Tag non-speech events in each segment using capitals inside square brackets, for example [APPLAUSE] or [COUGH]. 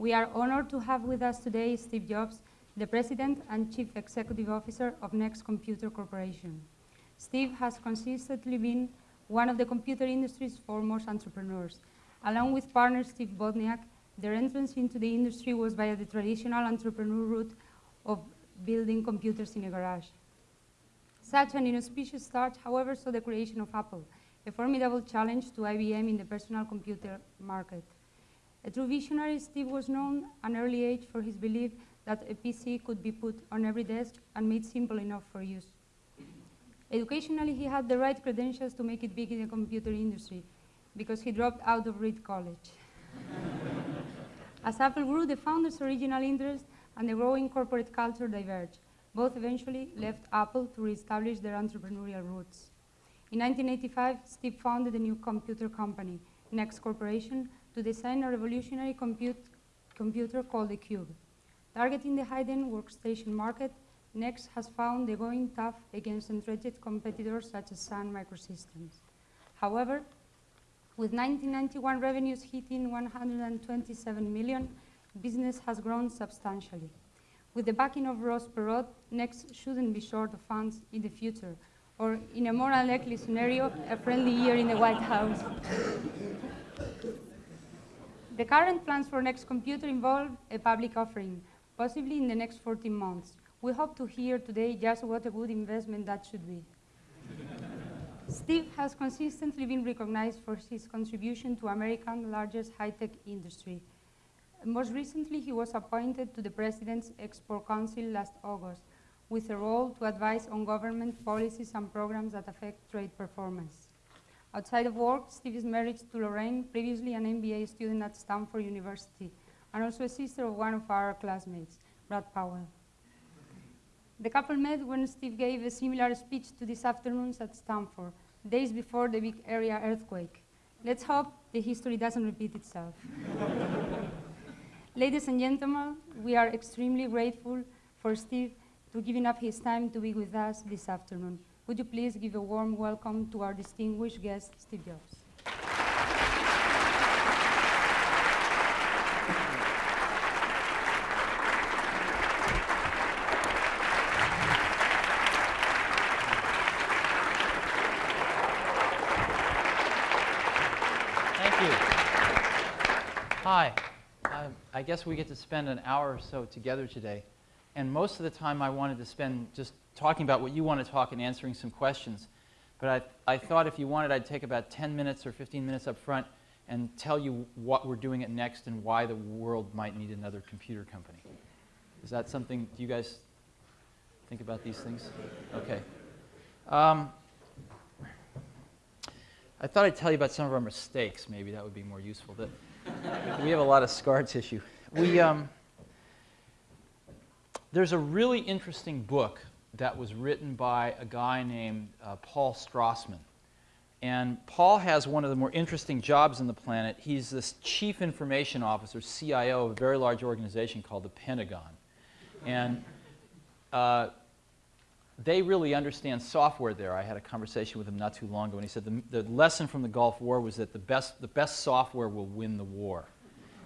We are honored to have with us today Steve Jobs, the President and Chief Executive Officer of Next Computer Corporation. Steve has consistently been one of the computer industry's foremost entrepreneurs. Along with partner Steve Wozniak, their entrance into the industry was via the traditional entrepreneur route of building computers in a garage. Such an inauspicious start, however, saw the creation of Apple, a formidable challenge to IBM in the personal computer market. A true visionary, Steve was known an early age for his belief that a PC could be put on every desk and made simple enough for use. Educationally, he had the right credentials to make it big in the computer industry because he dropped out of Reed College. [LAUGHS] As Apple grew, the founder's original interest and the growing corporate culture diverged. Both eventually left Apple to reestablish their entrepreneurial roots. In 1985, Steve founded a new computer company, Next Corporation, to design a revolutionary compute computer called the Cube. Targeting the high-end workstation market, Next has found the going tough against entrenched competitors such as Sun Microsystems. However, with 1991 revenues hitting 127 million, business has grown substantially. With the backing of Ross Perot, Next shouldn't be short of funds in the future, or in a more unlikely scenario, a friendly year in the White House. [LAUGHS] the current plans for Next Computer involve a public offering, possibly in the next 14 months. We hope to hear today just what a good investment that should be. Steve has consistently been recognized for his contribution to America's largest high-tech industry. Most recently, he was appointed to the President's Export Council last August, with a role to advise on government policies and programs that affect trade performance. Outside of work, Steve is married to Lorraine, previously an MBA student at Stanford University, and also a sister of one of our classmates, Brad Powell. The couple met when Steve gave a similar speech to this afternoon's at Stanford, days before the Bay Area earthquake. Let's hope the history doesn't repeat itself. [LAUGHS] Ladies and gentlemen, we are extremely grateful for Steve to giving up his time to be with us this afternoon. Would you please give a warm welcome to our distinguished guest, Steve Jobs. Thank you. Hi. Um, I guess we get to spend an hour or so together today. And most of the time I wanted to spend just talking about what you want to talk and answering some questions. But I, I thought if you wanted, I'd take about 10 minutes or 15 minutes up front and tell you what we're doing at Next and why the world might need another computer company. Is that something, do you guys think about these things? Okay. Um, I thought I'd tell you about some of our mistakes. Maybe that would be more useful. That [LAUGHS] we have a lot of scar tissue. We, um, there's a really interesting book that was written by a guy named uh, Paul Strassmann. And Paul has one of the more interesting jobs on the planet. He's this chief information officer, CIO of a very large organization called the Pentagon. And uh, they really understand software there. I had a conversation with him not too long ago, and he said the, the lesson from the Gulf War was that the best, the best software will win the war.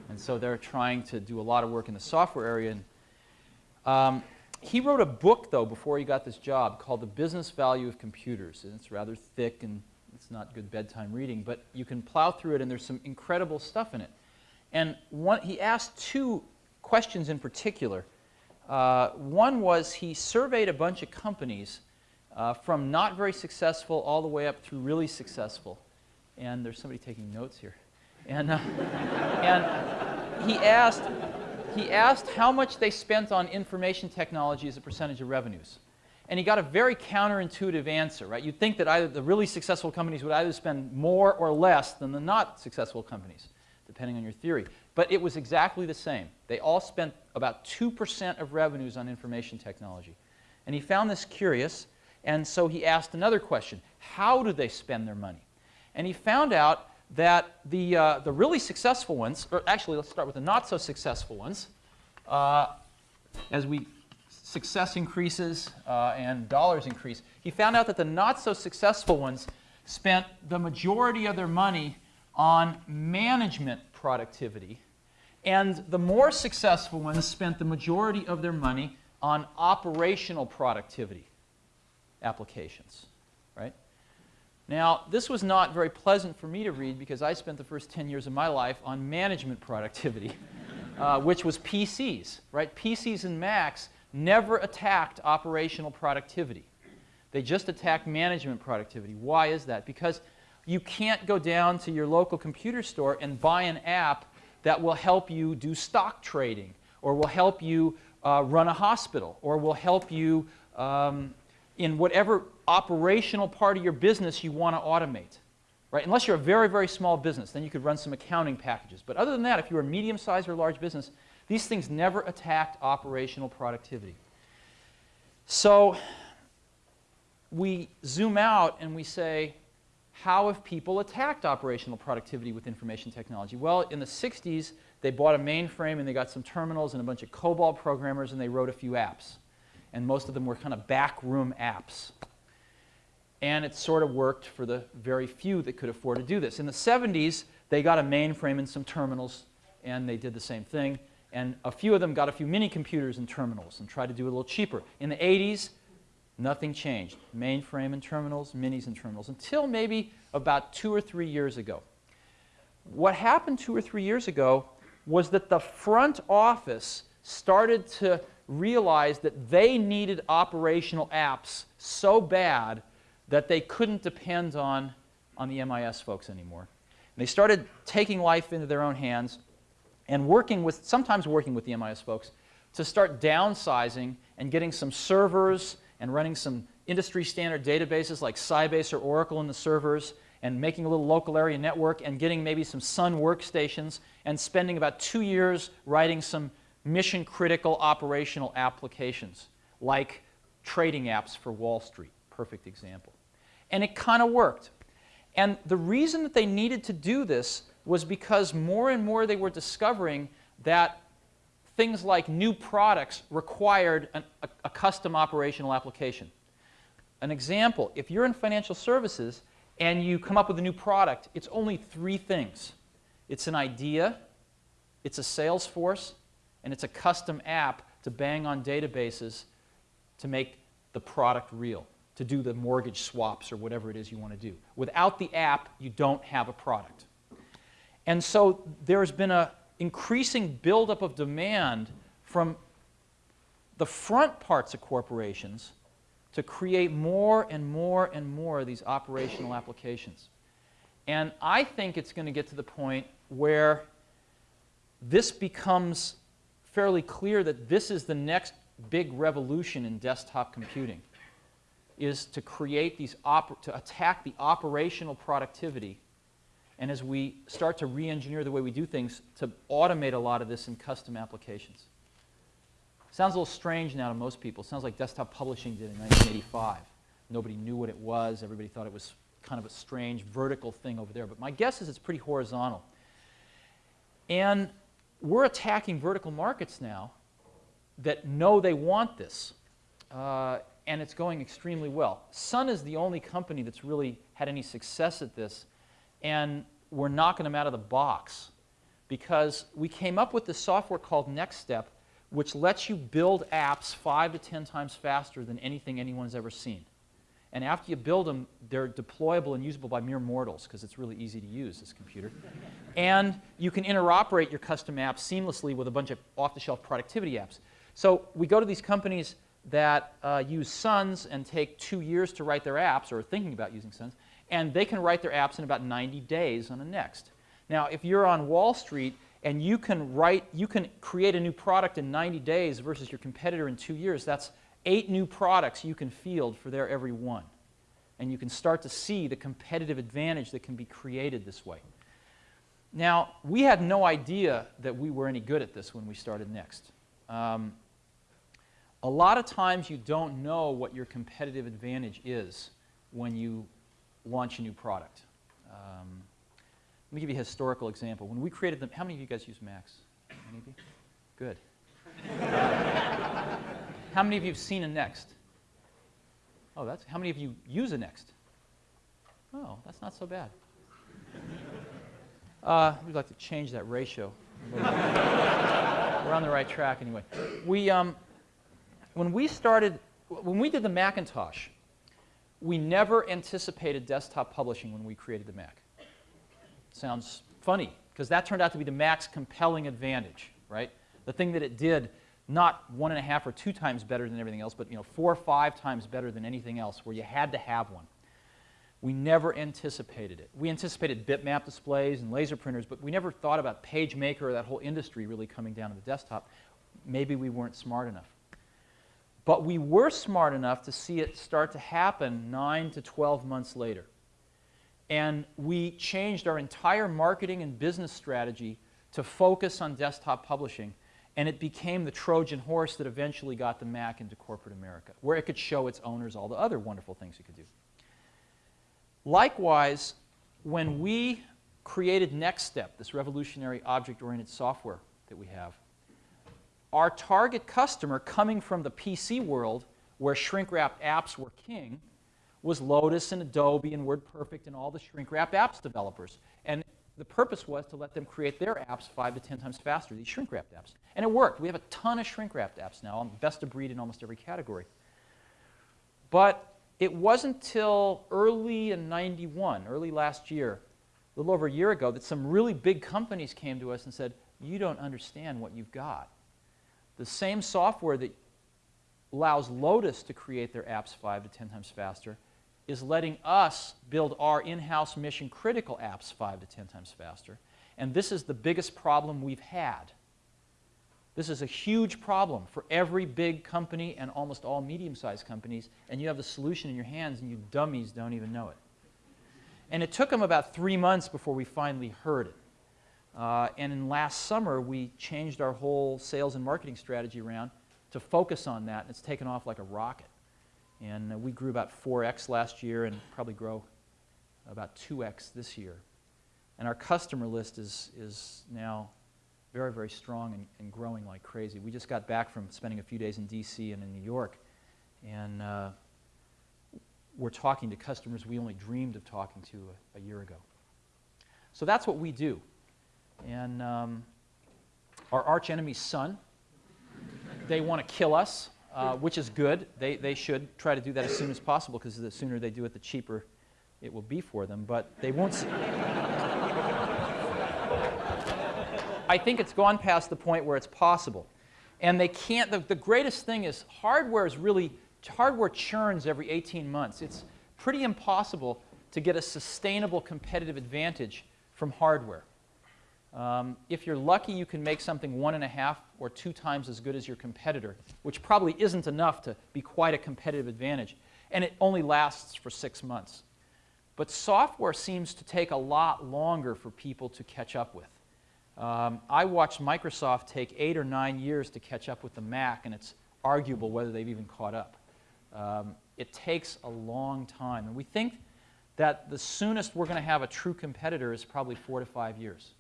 And so they're trying to do a lot of work in the software area. And, um, he wrote a book, though, before he got this job called The Business Value of Computers. And it's rather thick and it's not good bedtime reading, but you can plow through it and there's some incredible stuff in it. And one, he asked two questions in particular. Uh, one was he surveyed a bunch of companies uh, from not very successful all the way up through really successful. And there's somebody taking notes here. And, uh, [LAUGHS] and he, asked, he asked how much they spent on information technology as a percentage of revenues. And he got a very counterintuitive answer, right? You'd think that either the really successful companies would either spend more or less than the not successful companies, depending on your theory. But it was exactly the same. They all spent about 2% of revenues on information technology. And he found this curious, and so he asked another question. How do they spend their money? And he found out that the, uh, the really successful ones, or actually let's start with the not so successful ones, uh, as we success increases uh, and dollars increase, he found out that the not so successful ones spent the majority of their money on management productivity And the more successful ones spent the majority of their money on operational productivity applications? Now, this was not very pleasant for me to read because I spent the first 10 years of my life on management productivity, [LAUGHS] uh, which was PCs, right? PCs and Macs never attacked operational productivity. They just attacked management productivity. Why is that? Because you can't go down to your local computer store and buy an app that will help you do stock trading or will help you uh, run a hospital or will help you um, in whatever operational part of your business you want to automate. Right? Unless you're a very, very small business, then you could run some accounting packages. But other than that, if you're a medium-sized or large business, these things never attacked operational productivity. So we zoom out and we say, how have people attacked operational productivity with information technology? Well, in the 60s, they bought a mainframe and they got some terminals and a bunch of COBOL programmers and they wrote a few apps. And most of them were kind of backroom apps. And it sort of worked for the very few that could afford to do this. In the 70s, they got a mainframe and some terminals and they did the same thing. And a few of them got a few mini computers and terminals and tried to do it a little cheaper. In the 80s, Nothing changed. Mainframe and terminals, minis and terminals, until maybe about two or three years ago. What happened two or three years ago was that the front office started to realize that they needed operational apps so bad that they couldn't depend on, on the MIS folks anymore. And they started taking life into their own hands and working with, sometimes working with the MIS folks, to start downsizing and getting some servers and running some industry standard databases like Sybase or Oracle in the servers and making a little local area network and getting maybe some Sun workstations and spending about two years writing some mission critical operational applications like trading apps for Wall Street. Perfect example. And it kind of worked. And the reason that they needed to do this was because more and more they were discovering that things like new products required an, a, a custom operational application. An example, if you're in financial services and you come up with a new product, it's only three things. It's an idea, it's a sales force, and it's a custom app to bang on databases to make the product real, to do the mortgage swaps or whatever it is you want to do. Without the app, you don't have a product. And so there's been a, increasing buildup of demand from the front parts of corporations to create more and more and more of these operational applications. And I think it's going to get to the point where this becomes fairly clear that this is the next big revolution in desktop computing is to create these to attack the operational productivity and as we start to re-engineer the way we do things to automate a lot of this in custom applications. Sounds a little strange now to most people. Sounds like desktop publishing did in 1985. Nobody knew what it was. Everybody thought it was kind of a strange vertical thing over there. But my guess is it's pretty horizontal. And we're attacking vertical markets now that know they want this. Uh, and it's going extremely well. Sun is the only company that's really had any success at this. And we're knocking them out of the box because we came up with this software called NextStep, which lets you build apps five to 10 times faster than anything anyone's ever seen. And after you build them, they're deployable and usable by mere mortals because it's really easy to use, this computer. [LAUGHS] and you can interoperate your custom apps seamlessly with a bunch of off-the-shelf productivity apps. So we go to these companies that uh, use Suns and take two years to write their apps or are thinking about using Suns, and they can write their apps in about 90 days on a Next. Now, if you're on Wall Street and you can write, you can create a new product in 90 days versus your competitor in two years, that's eight new products you can field for their every one. And you can start to see the competitive advantage that can be created this way. Now, we had no idea that we were any good at this when we started Next. Um, a lot of times you don't know what your competitive advantage is when you launch a new product. Um, let me give you a historical example. When we created them, how many of you guys use Macs? Any of you? Good. [LAUGHS] how many of you have seen a Next? Oh, that's, how many of you use a Next? Oh, that's not so bad. Uh, we'd like to change that ratio. [LAUGHS] We're on the right track anyway. We, um, when we started, when we did the Macintosh, we never anticipated desktop publishing when we created the Mac. Sounds funny, because that turned out to be the Mac's compelling advantage, right? The thing that it did not one and a half or two times better than everything else, but you know, four or five times better than anything else, where you had to have one. We never anticipated it. We anticipated bitmap displays and laser printers, but we never thought about PageMaker or that whole industry really coming down to the desktop. Maybe we weren't smart enough. But we were smart enough to see it start to happen 9 to 12 months later. And we changed our entire marketing and business strategy to focus on desktop publishing and it became the Trojan horse that eventually got the Mac into corporate America, where it could show its owners all the other wonderful things it could do. Likewise, when we created NeXTSTEP, this revolutionary object-oriented software that we have, our target customer coming from the PC world, where shrink-wrapped apps were king, was Lotus and Adobe and WordPerfect and all the shrink-wrapped apps developers. And the purpose was to let them create their apps five to 10 times faster, these shrink-wrapped apps. And it worked. We have a ton of shrink-wrapped apps now, best of breed in almost every category. But it wasn't until early in 91, early last year, a little over a year ago, that some really big companies came to us and said, you don't understand what you've got. The same software that allows Lotus to create their apps five to 10 times faster is letting us build our in-house mission critical apps five to 10 times faster. And this is the biggest problem we've had. This is a huge problem for every big company and almost all medium-sized companies, and you have the solution in your hands and you dummies don't even know it. And it took them about three months before we finally heard it. Uh, and in last summer, we changed our whole sales and marketing strategy around to focus on that, and it's taken off like a rocket. And uh, we grew about 4x last year and probably grow about 2x this year. And our customer list is, is now very, very strong and, and growing like crazy. We just got back from spending a few days in D.C. and in New York, and uh, we're talking to customers we only dreamed of talking to a, a year ago. So that's what we do. And um, our arch enemy's Sun, they want to kill us uh, which is good. They, they should try to do that as soon as possible because the sooner they do it, the cheaper it will be for them. But they won't. I think it's gone past the point where it's possible. And they can't, the, the greatest thing is hardware is really, hardware churns every 18 months. It's pretty impossible to get a sustainable competitive advantage from hardware. Um, if you're lucky, you can make something one and a half or two times as good as your competitor, which probably isn't enough to be quite a competitive advantage. And it only lasts for six months. But software seems to take a lot longer for people to catch up with. Um, I watched Microsoft take eight or nine years to catch up with the Mac, and it's arguable whether they've even caught up. Um, it takes a long time. And we think that the soonest we're going to have a true competitor is probably four to five years.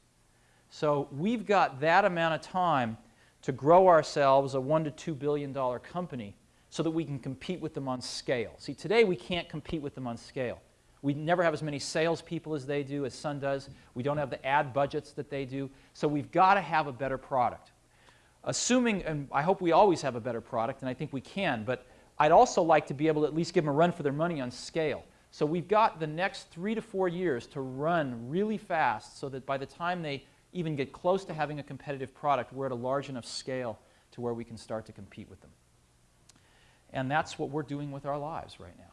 So we've got that amount of time to grow ourselves a one to two billion dollar company so that we can compete with them on scale. See, today we can't compete with them on scale. We never have as many salespeople as they do, as Sun does. We don't have the ad budgets that they do. So we've got to have a better product. Assuming, and I hope we always have a better product, and I think we can, but I'd also like to be able to at least give them a run for their money on scale. So we've got the next three to four years to run really fast so that by the time they even get close to having a competitive product, we're at a large enough scale to where we can start to compete with them. And that's what we're doing with our lives right now.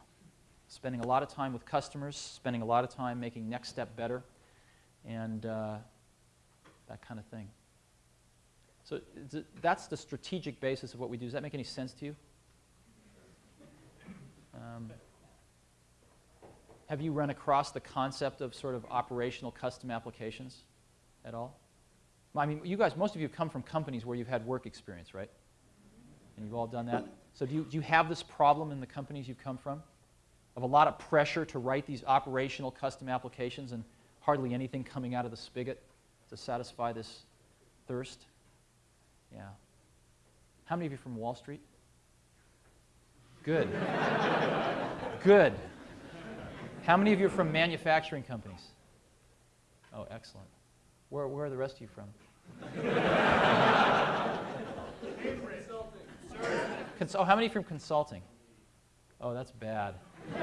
Spending a lot of time with customers, spending a lot of time making NeXTSTEP better, and uh, that kind of thing. So that's the strategic basis of what we do. Does that make any sense to you? Um, have you run across the concept of sort of operational custom applications? At all? I mean, you guys, most of you have come from companies where you've had work experience, right? And you've all done that. So do you, do you have this problem in the companies you've come from? Of a lot of pressure to write these operational custom applications and hardly anything coming out of the spigot to satisfy this thirst? Yeah. How many of you from Wall Street? Good. [LAUGHS] Good. How many of you are from manufacturing companies? Oh, excellent. Where, where are the rest of you from? Cons- oh, how many from consulting? Oh, that's bad. [LAUGHS]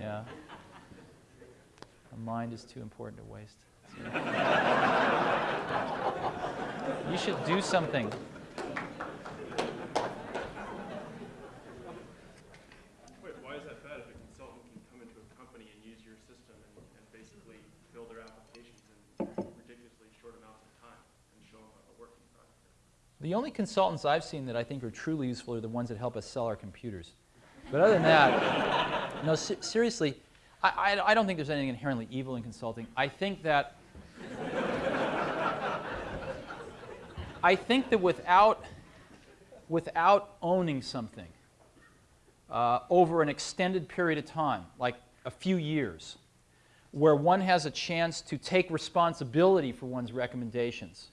yeah. A mind is too important to waste. [LAUGHS] you should do something. Wait, why is that bad if a consultant can come into a company and use your system and, and basically build their applications in ridiculously short amounts of time and show them a working product? The only consultants I've seen that I think are truly useful are the ones that help us sell our computers. But other than that, [LAUGHS] no, se- seriously, I, I, I don't think there's anything inherently evil in consulting. I think that I think that without without owning something uh, over an extended period of time, like a few years, where one has a chance to take responsibility for one's recommendations,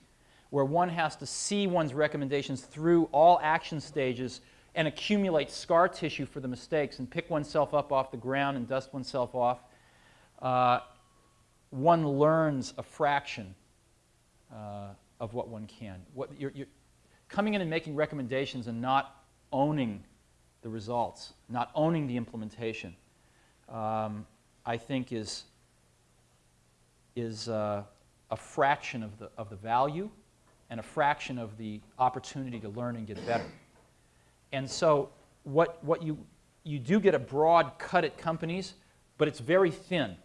where one has to see one's recommendations through all action stages and accumulate scar tissue for the mistakes and pick oneself up off the ground and dust oneself off, uh, one learns a fraction uh, of what one can. What, you're, you're coming in and making recommendations and not owning the results, not owning the implementation, um, I think is, is uh, a fraction of the, of the value and a fraction of the opportunity to learn and get better. And so what, what you, you do get a broad cut at companies, but it's very thin.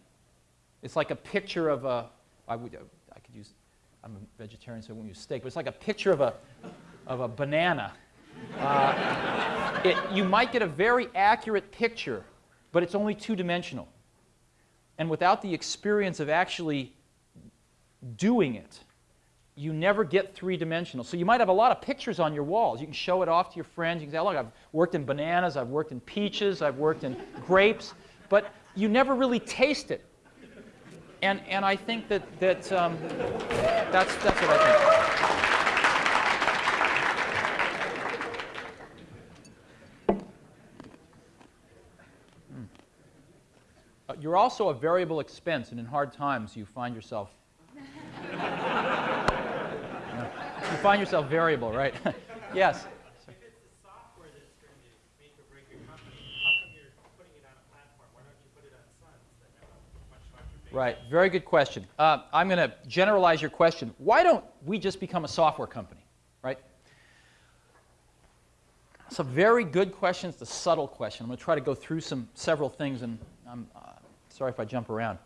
It's like a picture of a, I, would, I could use, I'm a vegetarian, so I won't use steak, but it's like a picture of a, of a banana. Uh, it, you might get a very accurate picture, but it's only two-dimensional. And without the experience of actually doing it, you never get three-dimensional. So you might have a lot of pictures on your walls. You can show it off to your friends. You can say, look, I've worked in bananas, I've worked in peaches, I've worked in grapes, but you never really taste it. And, and I think that, that um, that's, that's what I think. Hmm. Uh, You're also a variable expense, and in hard times you find yourself you find yourself variable, right? [LAUGHS] yes. If it's the software that's going to make or break your company, how come you're putting it on a platform? Why don't you put it on Suns that have a much larger base? Right. Very good question. Uh, I'm going to generalize your question. Why don't we just become a software company, right? It's a very good question. It's a subtle question. I'm going to try to go through some several things, and I'm uh, sorry if I jump around.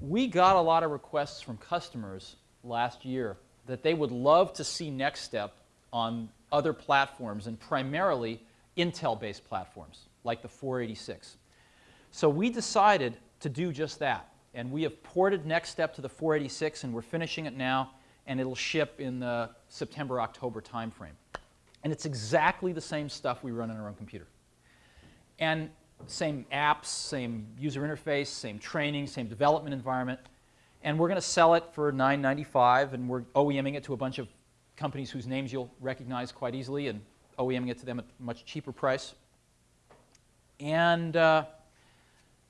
We got a lot of requests from customers last year that they would love to see Next Step on other platforms, and primarily Intel-based platforms, like the 486. So we decided to do just that. And we have ported Next Step to the 486, and we're finishing it now, and it'll ship in the September October timeframe. And it's exactly the same stuff we run on our own computer. And same apps, same user interface, same training, same development environment. And we're going to sell it for $9.95, and we're OEMing it to a bunch of companies whose names you'll recognize quite easily, and OEMing it to them at a much cheaper price. And uh,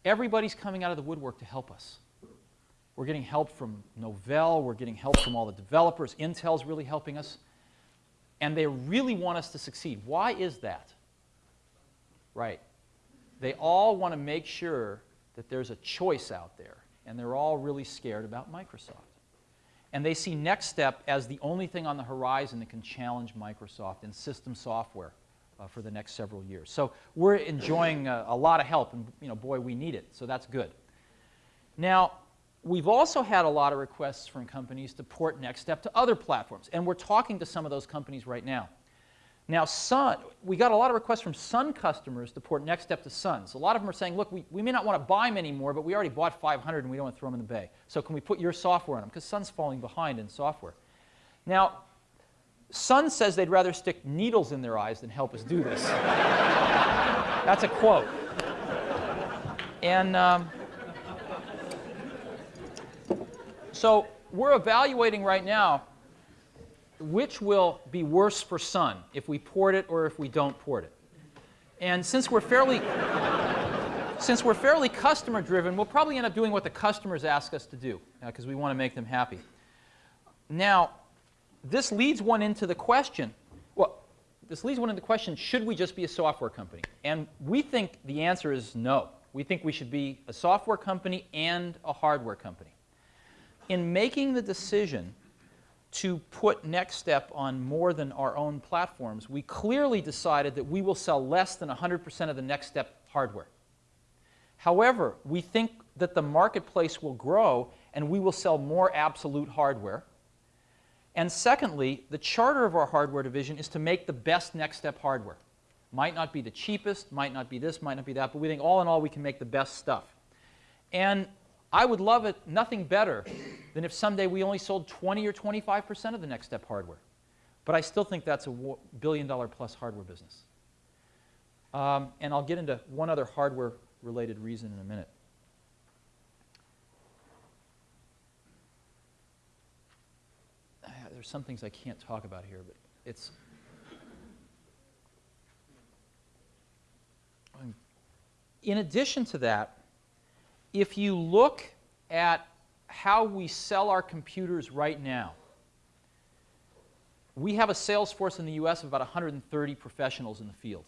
everybody's coming out of the woodwork to help us. We're getting help from Novell, we're getting help from all the developers, Intel's really helping us, and they really want us to succeed. Why is that? Right. They all want to make sure that there's a choice out there, and they're all really scared about Microsoft. And they see Next Step as the only thing on the horizon that can challenge Microsoft in system software uh, for the next several years. So we're enjoying uh, a lot of help, and you know, boy, we need it. So that's good. Now, we've also had a lot of requests from companies to port Next Step to other platforms, and we're talking to some of those companies right now. Now, Sun, we got a lot of requests from Sun customers to port Next Step to Suns. A lot of them are saying, look, we, we may not want to buy them anymore, but we already bought 500 and we don't want to throw them in the bay. So can we put your software on them? Because Sun's falling behind in software. Now, Sun says they'd rather stick needles in their eyes than help us do this. [LAUGHS] That's a quote. And um, so we're evaluating right now which will be worse for Sun, if we port it or if we don't port it. And since we're fairly, [LAUGHS] since we're fairly customer driven, we'll probably end up doing what the customers ask us to do uh, because we want to make them happy. Now, this leads one into the question well, this leads one into the question should we just be a software company? And we think the answer is no. We think we should be a software company and a hardware company. In making the decision to put NextStep on more than our own platforms, we clearly decided that we will sell less than 100% of the NextStep hardware. However, we think that the marketplace will grow and we will sell more absolute hardware. And secondly, the charter of our hardware division is to make the best NextStep hardware. Might not be the cheapest, might not be this, might not be that, but we think all in all we can make the best stuff. And I would love it nothing better than if someday we only sold 20 or 25% of the NextStep hardware. But I still think that's a billion dollar plus hardware business. Um, and I'll get into one other hardware related reason in a minute. [SIGHS] There's some things I can't talk about here, but it's in addition to that, if you look at how we sell our computers right now, we have a sales force in the US of about 130 professionals in the field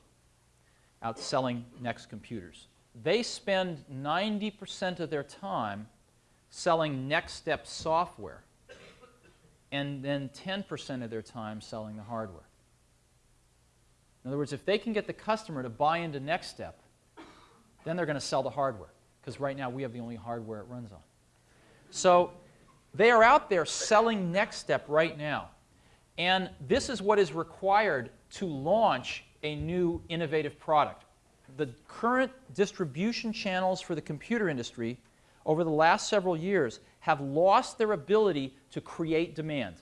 out selling Next computers. They spend 90% of their time selling NextStep software and then 10% of their time selling the hardware. In other words, if they can get the customer to buy into NextStep, then they're going to sell the hardware because right now we have the only hardware it runs on. So they are out there selling NextStep right now. And this is what is required to launch a new innovative product. The current distribution channels for the computer industry over the last several years have lost their ability to create demand.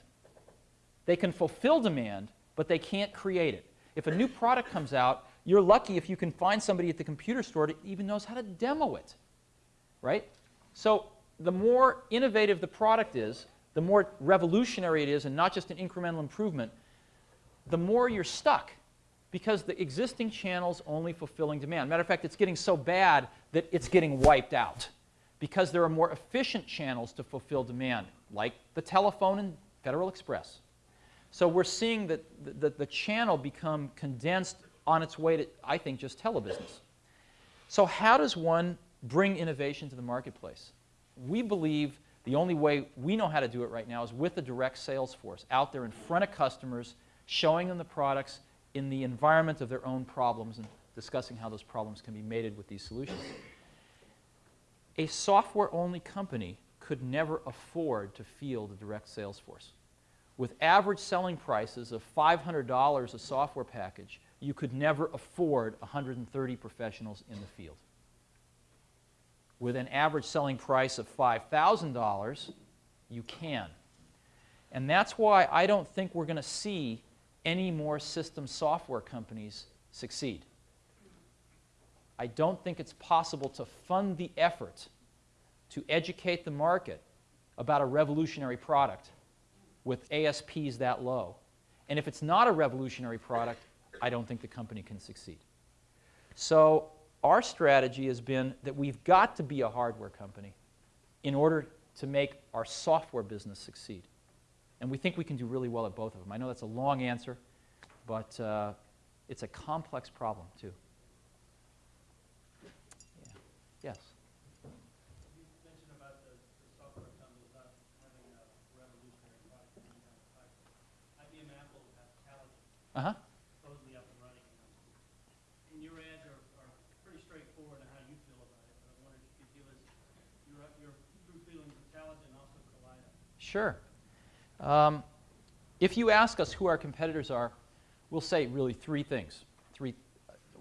They can fulfill demand, but they can't create it. If a new product comes out, you're lucky if you can find somebody at the computer store that even knows how to demo it, right? So the more innovative the product is, the more revolutionary it is and not just an incremental improvement, the more you're stuck because the existing channel's only fulfilling demand. Matter of fact, it's getting so bad that it's getting wiped out because there are more efficient channels to fulfill demand, like the telephone and Federal Express. So we're seeing that the, the, the channel become condensed on its way to, I think, just telebusiness. So how does one bring innovation to the marketplace? We believe the only way we know how to do it right now is with a direct sales force out there in front of customers, showing them the products in the environment of their own problems and discussing how those problems can be mated with these solutions. A software-only company could never afford to field a direct sales force. With average selling prices of $500 a software package, you could never afford 130 professionals in the field. With an average selling price of $5,000, you can. And that's why I don't think we're going to see any more system software companies succeed. I don't think it's possible to fund the effort to educate the market about a revolutionary product with ASPs that low. And if it's not a revolutionary product, I don't think the company can succeed. So our strategy has been that we've got to be a hardware company in order to make our software business succeed. And we think we can do really well at both of them. I know that's a long answer, but uh, it's a complex problem, too. Yeah. Yes? You mentioned about the, the software companies not having a revolutionary product in the pipeline. IBM Apple has Taligent. Uh-huh. supposedly up and running. And your ads are, are pretty straightforward on how you feel about it, but I wondered if you could give us your, your true feelings of Taligent and also Kaleida. Sure. Um, if you ask us who our competitors are, we'll say really three things. Three.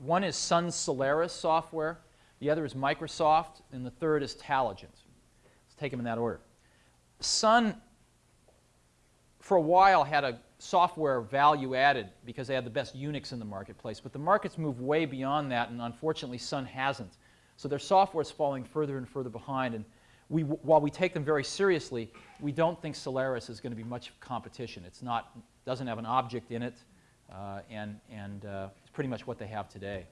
One is Sun Solaris software, the other is Microsoft, and the third is Taligent. Let's take them in that order. Sun, for a while, had a software value added because they had the best Unix in the marketplace, but the market's moved way beyond that, and unfortunately, Sun hasn't. So their software is falling further and further behind, and we, while we take them very seriously, we don't think Solaris is going to be much competition. It's not, doesn't have an object in it, uh, and, and uh, it's pretty much what they have today.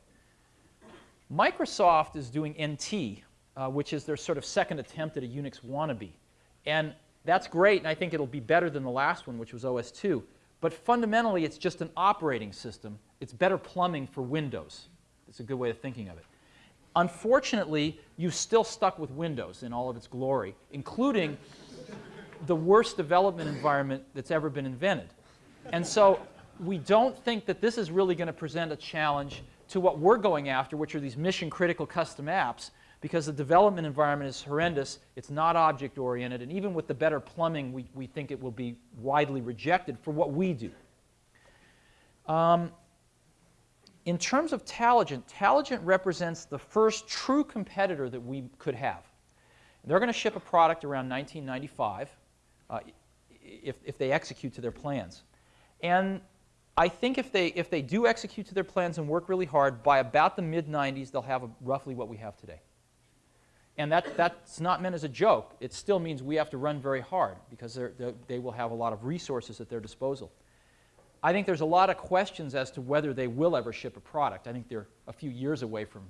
Microsoft is doing NT, uh, which is their sort of second attempt at a Unix wannabe. And that's great, and I think it'll be better than the last one, which was OS2. But fundamentally, it's just an operating system. It's better plumbing for Windows. It's a good way of thinking of it. Unfortunately, you've still stuck with Windows in all of its glory, including the worst development environment that's ever been invented. And so we don't think that this is really going to present a challenge to what we're going after, which are these mission critical custom apps, because the development environment is horrendous, it's not object oriented, and even with the better plumbing, we, we think it will be widely rejected for what we do. Um, in terms of Taligent, Taligent represents the first true competitor that we could have. They're going to ship a product around 1995 uh, if, if they execute to their plans. And I think if they, if they do execute to their plans and work really hard, by about the mid-90s, they'll have a, roughly what we have today. And that, that's not meant as a joke. It still means we have to run very hard because they're, they're, they will have a lot of resources at their disposal. I think there's a lot of questions as to whether they will ever ship a product. I think they're a few years away from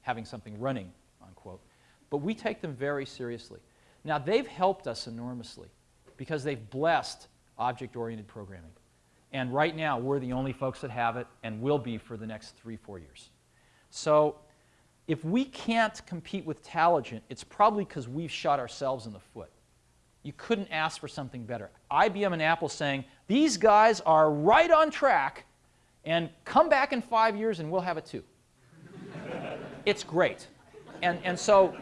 having something running, unquote. But we take them very seriously. Now, they've helped us enormously because they've blessed object-oriented programming. And right now, we're the only folks that have it and will be for the next three, four years. So if we can't compete with Taligent, it's probably because we've shot ourselves in the foot. You couldn't ask for something better. IBM and Apple saying, these guys are right on track, and come back in five years and we'll have it too. [LAUGHS] it's great. And, and so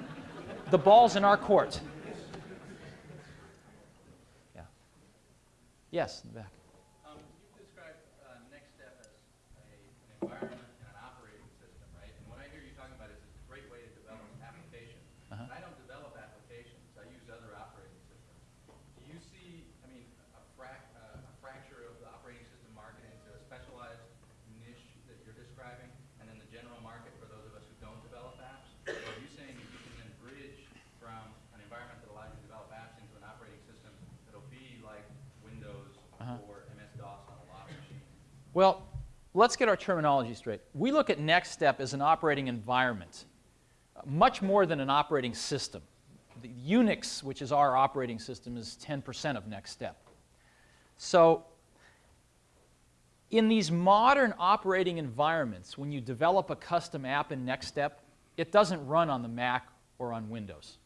the ball's in our court. Yes, in the back. Um, you've described uh, as a, an environment and an operating system, right? And what I hear you talking about is it's a great way to develop applications. Uh-huh. And I don't develop applications. I use other operating systems. Do you see, I mean, a, frac, uh, a fracture of the operating system market into a specialized niche that you're describing, and then the general market for those of us who don't develop apps? Or are you saying that you can then bridge from an environment that allows you to develop apps into an operating system that'll be like Windows Uh-huh. or MS-DOS on a lot of machines? Well, let's get our terminology straight. We look at NextStep as an operating environment, much more than an operating system. The Unix, which is our operating system, is 10% of NextStep. So in these modern operating environments, when you develop a custom app in NextStep, it doesn't run on the Mac or on Windows.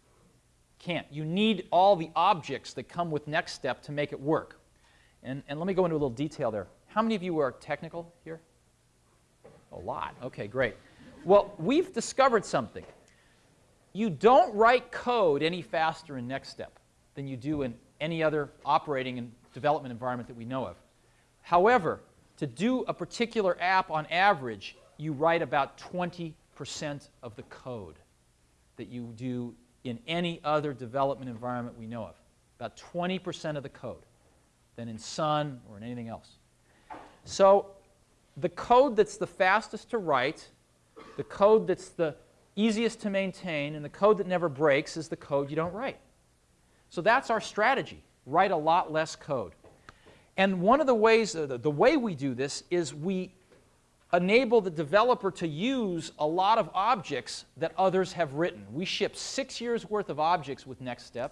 Can't. You need all the objects that come with NextStep to make it work. And, and let me go into a little detail there. How many of you are technical here? A lot. Okay, great. Well, we've discovered something. You don't write code any faster in NextStep than you do in any other operating and development environment that we know of. However, to do a particular app on average, you write about 20% of the code that you do in any other development environment we know of. About 20% of the code than in Sun or in anything else. So the code that's the fastest to write, the code that's the easiest to maintain, and the code that never breaks is the code you don't write. So that's our strategy. Write a lot less code. And one of the ways, uh, the, way we do this is we enable the developer to use a lot of objects that others have written. We ship six years worth of objects with NextStep.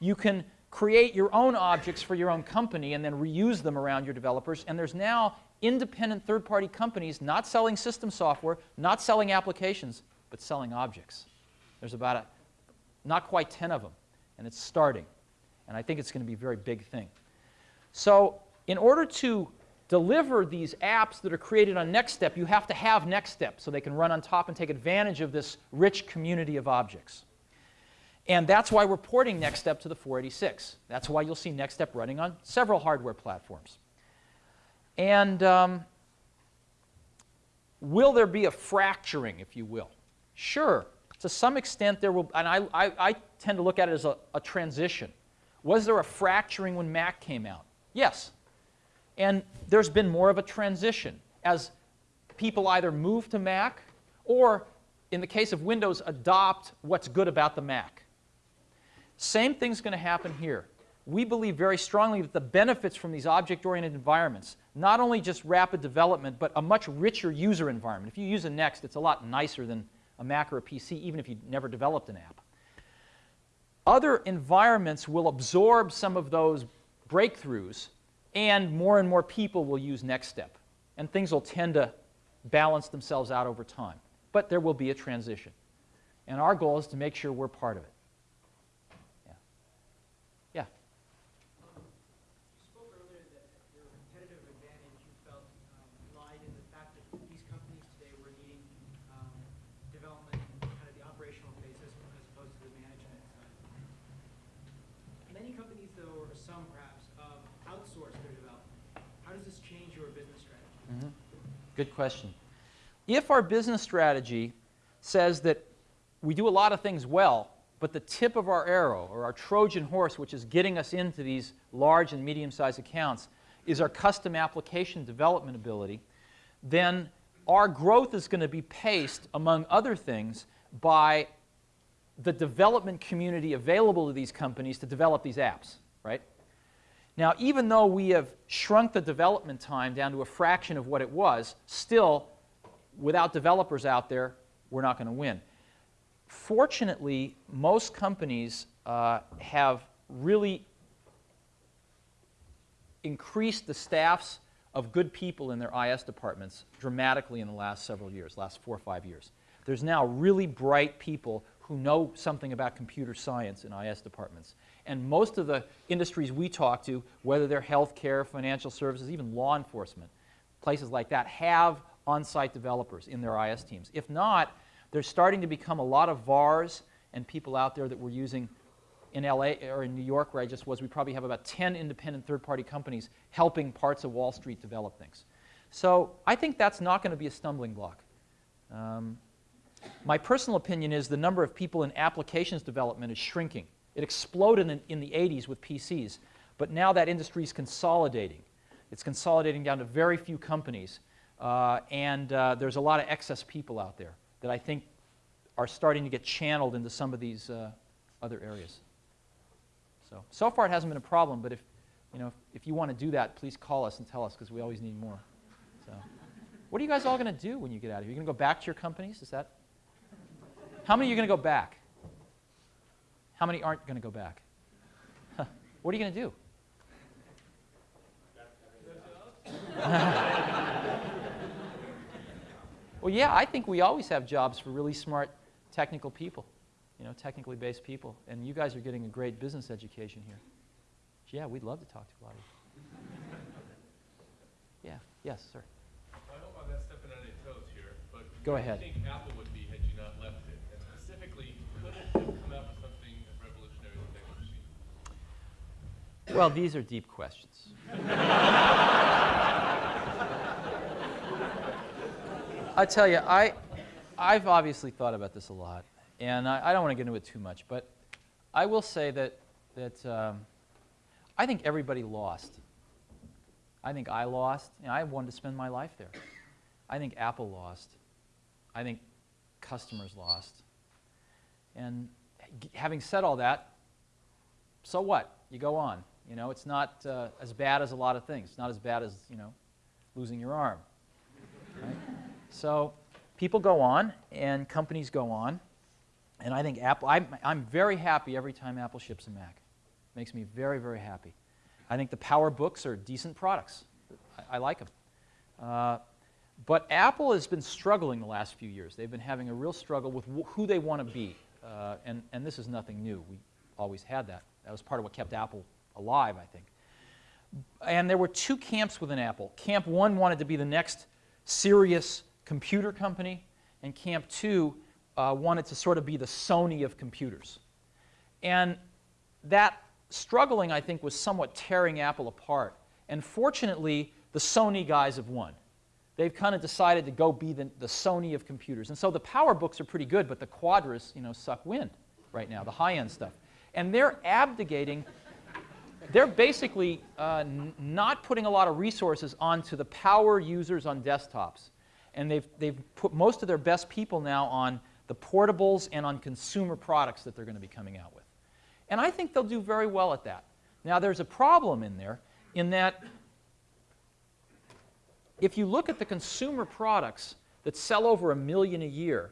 You can create your own objects for your own company and then reuse them around your developers. And there's now independent third-party companies not selling system software, not selling applications, but selling objects. There's about a, not quite 10 of them, and it's starting. And I think it's going to be a very big thing. So in order to deliver these apps that are created on NextStep, you have to have NextStep so they can run on top and take advantage of this rich community of objects. And that's why we're porting NextStep to the 486. That's why you'll see NextStep running on several hardware platforms. And um, will there be a fracturing, if you will? Sure. To some extent, there will, and I, I, I tend to look at it as a, a transition. Was there a fracturing when Mac came out? Yes. And there's been more of a transition as people either move to Mac or, in the case of Windows, adopt what's good about the Mac. Same thing's going to happen here. We believe very strongly that the benefits from these object-oriented environments, not only just rapid development, but a much richer user environment. If you use a Next, it's a lot nicer than a Mac or a PC, even if you never developed an app. Other environments will absorb some of those breakthroughs, and more and more people will use NextStep. And things will tend to balance themselves out over time. But there will be a transition. And our goal is to make sure we're part of it. Yeah. Yeah. You spoke earlier that your competitive advantage you felt um, lied in the fact that these companies today were needing um, development in kind of the operational basis as opposed to the management side. Many companies, though, or some perhaps, um, outsource their development. How does this change your business strategy? Good question. If our business strategy says that we do a lot of things well, but the tip of our arrow, or our Trojan horse, which is getting us into these large and medium-sized accounts, is our custom application development ability, then our growth is going to be paced, among other things, by the development community available to these companies to develop these apps? Now, even though we have shrunk the development time down to a fraction of what it was, still, without developers out there, we're not going to win. Fortunately, most companies uh, have really increased the staffs of good people in their IS departments dramatically in the last several years, last four or five years. There's now really bright people who know something about computer science in IS departments. And most of the industries we talk to, whether they're healthcare, financial services, even law enforcement, places like that, have on-site developers in their IS teams. If not, there's starting to become a lot of VARs and people out there that we're using in LA or in New York, where I just was. We probably have about 10 independent third-party companies helping parts of Wall Street develop things. So I think that's not going to be a stumbling block. Um, my personal opinion is the number of people in applications development is shrinking. It exploded in, in the 80s with PCs, but now that industry is consolidating. It's consolidating down to very few companies, uh, and uh, there's a lot of excess people out there that I think are starting to get channeled into some of these uh, other areas. So, so far it hasn't been a problem, but if, you know, if, if you want to do that, please call us and tell us because we always need more. So, what are you guys all going to do when you get out of here? You're going to go back to your companies? Is that? How many are you going to go back? How many aren't going to go back? what are you going to do? [LAUGHS] well, yeah, I think we always have jobs for really smart technical people, you know, technically based people. And you guys are getting a great business education here. Yeah, we'd love to talk to a lot of you. Yeah, yes, sir. I hope I'm not stepping on any toes here, but Go ahead. think Apple would be had you not left it? And specifically, could it have come out with something as revolutionary as the Next machine? Well, these are deep questions. I tell you, I, I've obviously thought about this a lot, and I, I don't want to get into it too much, but I will say that, that um, I think everybody lost. I think I lost. I wanted to spend my life there. I think Apple lost. I think customers lost. And having said all that, so what? You go on. You know, it's not uh, as bad as a lot of things. It's not as bad as, you know, losing your arm. Right? So people go on and companies go on. And I think Apple, I'm, I'm very happy every time Apple ships a Mac. It Makes me very, very happy. I think the Power Books are decent products. I, I like them. Uh, but Apple has been struggling the last few years. They've been having a real struggle with wh- who they want to be. Uh, and, and this is nothing new. We always had that. That was part of what kept Apple alive, I think. And there were two camps within Apple. Camp one wanted to be the next serious computer company, and Camp two uh, wanted to sort of be the Sony of computers. And that struggling, I think, was somewhat tearing Apple apart. And fortunately, the Sony guys have won. They've kind of decided to go be the, the Sony of computers. And so the power books are pretty good, but the Quadras, you know, suck wind right now, the high-end stuff. And they're abdicating, they're basically uh, not putting a lot of resources onto the power users on desktops. And they've, they've put most of their best people now on the portables and on consumer products that they're going to be coming out with. And I think they'll do very well at that. Now, there's a problem in there in that if you look at the consumer products that sell over a million a year,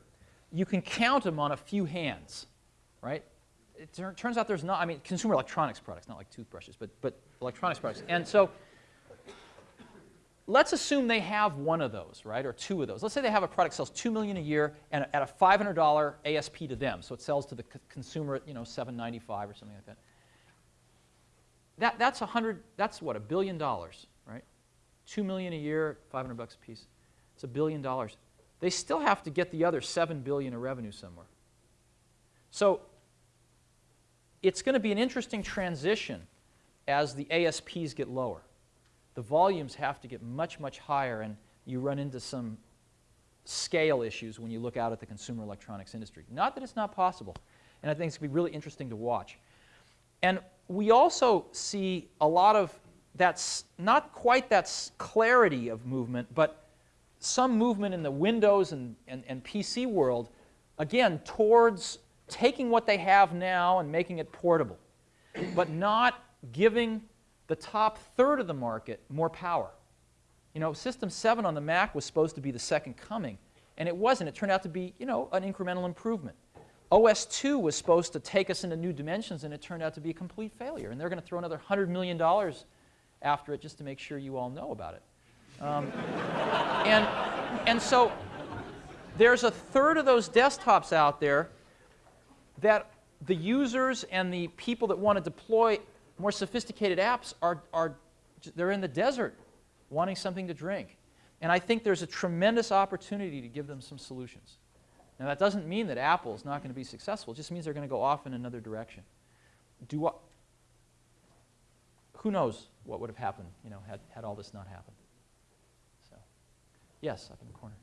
you can count them on a few hands, right? It turns out there's not, I mean, consumer electronics products, not like toothbrushes, but, but electronics products. And so let's assume they have one of those, right, or two of those. Let's say they have a product sells two million a year and at a $500 ASP to them, so it sells to the consumer at you know 795 or something like that. That that's a hundred. That's what a billion dollars, right? Two million a year, 500 bucks a piece. It's a billion dollars. They still have to get the other seven billion of revenue somewhere. So it's going to be an interesting transition as the ASPs get lower the volumes have to get much, much higher, and you run into some scale issues when you look out at the consumer electronics industry. Not that it's not possible, and I think it's going to be really interesting to watch. And we also see a lot of that's not quite that clarity of movement, but some movement in the Windows and, and, and PC world, again, towards taking what they have now and making it portable, but not giving the top third of the market more power. You know, System 7 on the Mac was supposed to be the second coming, and it wasn't. It turned out to be, you know, an incremental improvement. OS 2 was supposed to take us into new dimensions, and it turned out to be a complete failure. And they're going to throw another $100 million after it just to make sure you all know about it. Um, [LAUGHS] and, and so there's a third of those desktops out there that the users and the people that want to deploy more sophisticated apps are, are they're in the desert wanting something to drink. And I think there's a tremendous opportunity to give them some solutions. Now, that doesn't mean that Apple is not going to be successful. It just means they're going to go off in another direction. Do I, who knows what would have happened, you know, had, had all this not happened. So, yes, up in the corner.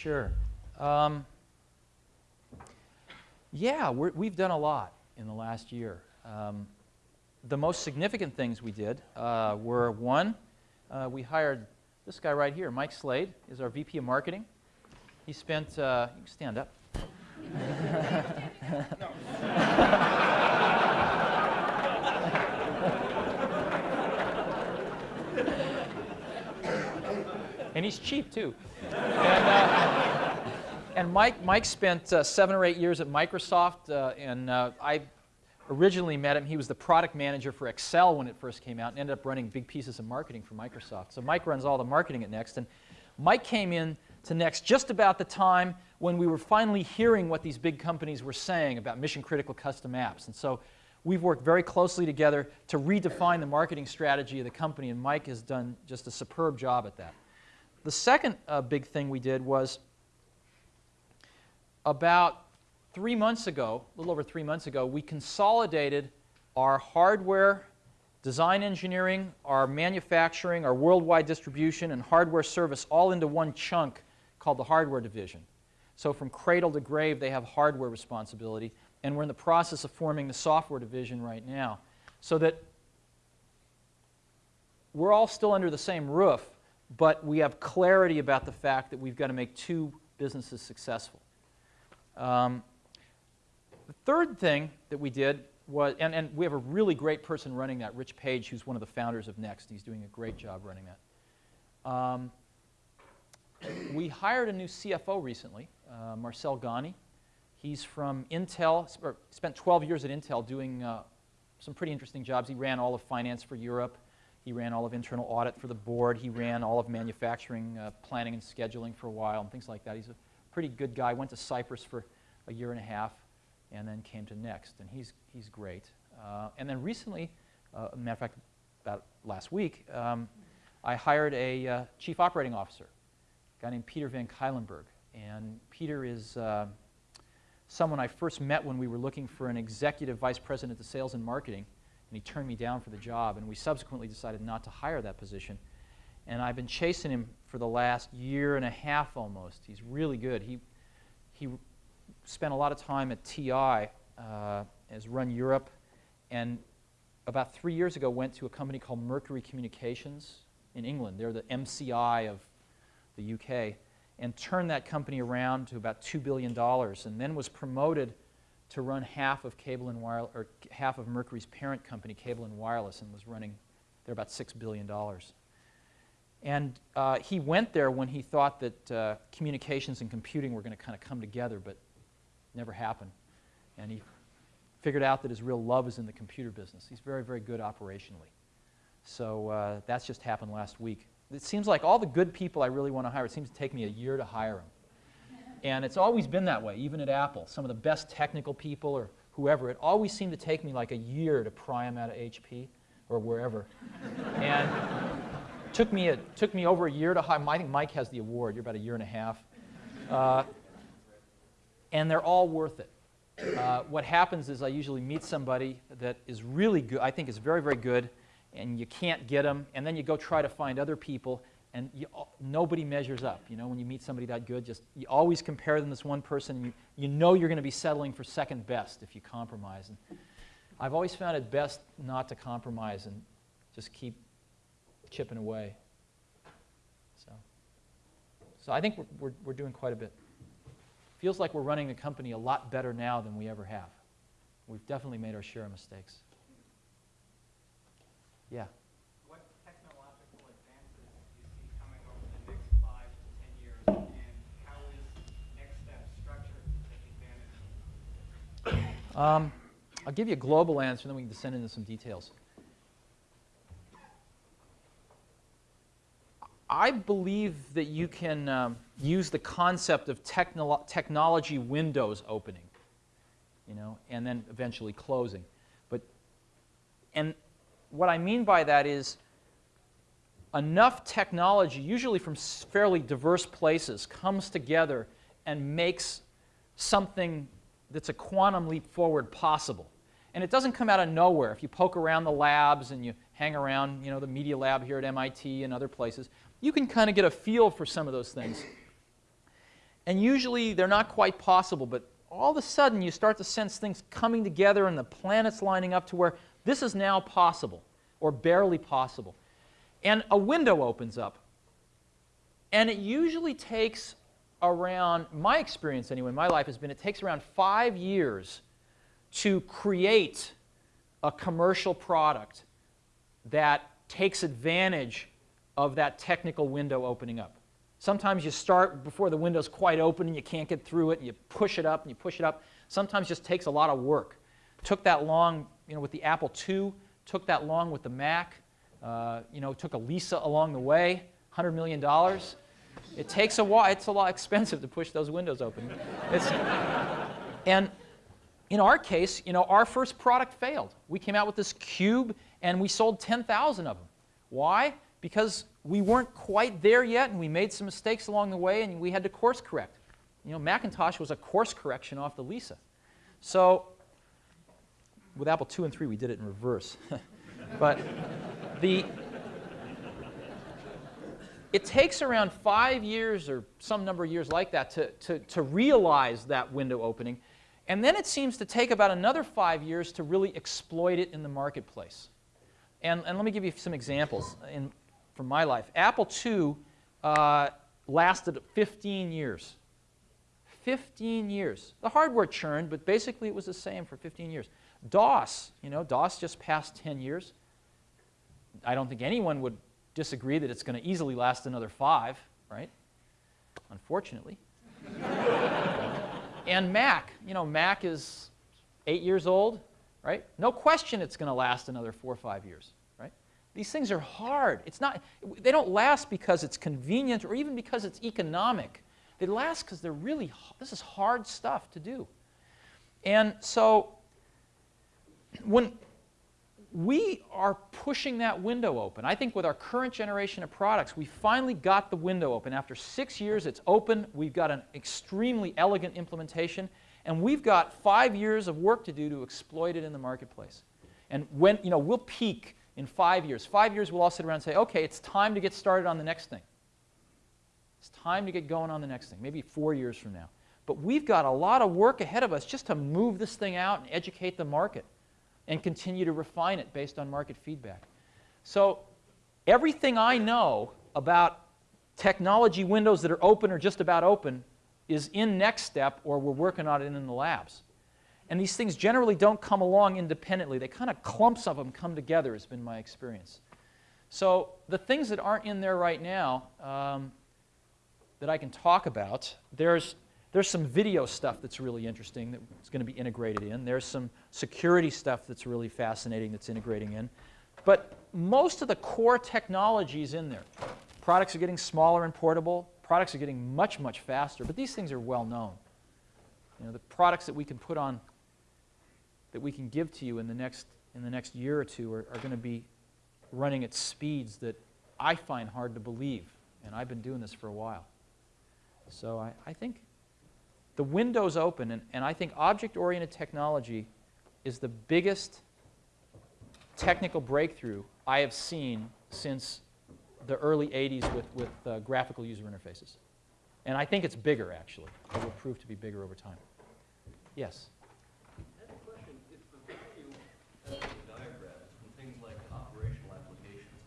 Sure. Um, yeah, we're, we've done a lot in the last year. Um, the most significant things we did uh, were one, uh, we hired this guy right here, Mike Slade, is our VP of Marketing. He spent, uh, you can stand up. [LAUGHS] and he's cheap too. And, uh, and Mike, Mike spent uh, seven or eight years at Microsoft, uh, and uh, I originally met him. He was the product manager for Excel when it first came out, and ended up running big pieces of marketing for Microsoft. So Mike runs all the marketing at Next, and Mike came in to Next just about the time when we were finally hearing what these big companies were saying about mission-critical custom apps. And so we've worked very closely together to redefine the marketing strategy of the company, and Mike has done just a superb job at that. The second uh, big thing we did was about three months ago, a little over three months ago, we consolidated our hardware, design engineering, our manufacturing, our worldwide distribution, and hardware service all into one chunk called the hardware division. So from cradle to grave, they have hardware responsibility, and we're in the process of forming the software division right now so that we're all still under the same roof, but we have clarity about the fact that we've got to make two businesses successful. Um, the third thing that we did was, and, and we have a really great person running that, Rich Page, who's one of the founders of Next. He's doing a great job running that. Um, we hired a new CFO recently, uh, Marcel Gani. He's from Intel, sp- spent 12 years at Intel doing uh, some pretty interesting jobs. He ran all of finance for Europe. He ran all of internal audit for the board. He ran all of manufacturing, uh, planning, and scheduling for a while, and things like that. He's a pretty good guy. Went to Cyprus for a year and a half, and then came to Next, and he's he's great. Uh, and then recently, uh, matter of fact, about last week, um, I hired a uh, chief operating officer, a guy named Peter Van Cuylenburg, and Peter is. Uh, someone I first met when we were looking for an executive vice president of sales and marketing, and he turned me down for the job, and we subsequently decided not to hire that position. And I've been chasing him for the last year and a half almost. He's really good. He, he spent a lot of time at TI, uh, has run Europe, and about three years ago went to a company called Mercury Communications in England. They're the MCI of the UK, and turned that company around to about $2 billion, and then was promoted to run half of Cable and Wire, or half of Mercury's parent company, Cable and Wireless, and was running, they're about $6 billion. And uh, he went there when he thought that uh, communications and computing were going to kind of come together, but never happened. And he figured out that his real love is in the computer business. He's very, very good operationally. So uh, that's just happened last week. It seems like all the good people I really want to hire, it seems to take me a year to hire them. And it's always been that way, even at Apple. Some of the best technical people or whoever, it always seemed to take me like a year to pry them out of HP or wherever. and took me, a, took me over a year to hire. I think Mike has the award. You're about a year and a half. Uh, and they're all worth it. Uh, what happens is I usually meet somebody that is really good, I think is very, very good, and you can't get them, and then you go try to find other people, and you, nobody measures up. You know, when you meet somebody that good, just you always compare them to this one person, and you, you know you're going to be settling for second best if you compromise. And I've always found it best not to compromise and just keep chipping away. So, so I think we're, we're, we're doing quite a bit. Feels like we're running the company a lot better now than we ever have. We've definitely made our share of mistakes. Yeah. What technological advances do you see coming over the next five to 10 years, and how is Next Step structured to take advantage? Um, I'll give you a global answer, and then we can descend into some details. I believe that you can um, use the concept of technolo technology windows opening, you know, and then eventually closing. But, and what I mean by that is enough technology, usually from fairly diverse places, comes together and makes something that's a quantum leap forward possible. And it doesn't come out of nowhere. If you poke around the labs and you hang around, you know, the media lab here at MIT and other places, you can kind of get a feel for some of those things. And usually they're not quite possible, but all of a sudden you start to sense things coming together and the planets lining up to where this is now possible, or barely possible. And a window opens up. And it usually takes around, my experience anyway, my life has been, it takes around five years to create a commercial product that takes advantage of that technical window opening up. Sometimes you start before the window's quite open and you can't get through it, and you push it up and you push it up. Sometimes just takes a lot of work. Took that long, you know, with the Apple II, took that long with the Mac, uh, you know, took a Lisa along the way, $100 million. It takes a while. It's a lot expensive to push those windows open. And in our case, you know, our first product failed. We came out with this cube and we sold 10,000 of them. Why? Because we weren't quite there yet, and we made some mistakes along the way, and we had to course correct. You know, Macintosh was a course correction off the Lisa. So with Apple II and III, we did it in reverse. [LAUGHS] but the it takes around five years or some number of years like that to, to, to realize that window opening. And then it seems to take about another five years to really exploit it in the marketplace. And, and let me give you some examples. In, from my life. Apple II uh, lasted 15 years. 15 years. The hardware churned, but basically it was the same for 15 years. DOS, you know, DOS just passed 10 years. I don't think anyone would disagree that it's going to easily last another five, right? Unfortunately. [LAUGHS] and Mac, you know, Mac is eight years old, right? No question it's going to last another four or five years. These things are hard. It's not, they don't last because it's convenient or even because it's economic. They last because they're really, this is hard stuff to do. And so when we are pushing that window open, I think with our current generation of products, we finally got the window open. After six years, it's open. We've got an extremely elegant implementation. And we've got five years of work to do to exploit it in the marketplace. And when, you know, we'll peak in five years. Five years, we'll all sit around and say, okay, it's time to get started on the next thing. It's time to get going on the next thing, maybe four years from now. But we've got a lot of work ahead of us just to move this thing out and educate the market and continue to refine it based on market feedback. So everything I know about technology windows that are open or just about open is in Next Step or we're working on it in the labs. And these things generally don't come along independently. They kind of clumps of them come together, has been my experience. So the things that aren't in there right now um, that I can talk about, there's, there's some video stuff that's really interesting that's going to be integrated in. There's some security stuff that's really fascinating that's integrating in. But most of the core technology is in there. Products are getting smaller and portable. Products are getting much, much faster. But these things are well known. You know, the products that we can put on, that we can give to you in the next, in the next year or two are, are going to be running at speeds that I find hard to believe. And I've been doing this for a while. So I, I think the window's open, and, and I think object-oriented technology is the biggest technical breakthrough I have seen since the early 80s with, with uh, graphical user interfaces. And I think it's bigger, actually. It will prove to be bigger over time. Yes? I have a question. If the value of the diagrams from things like operational applications,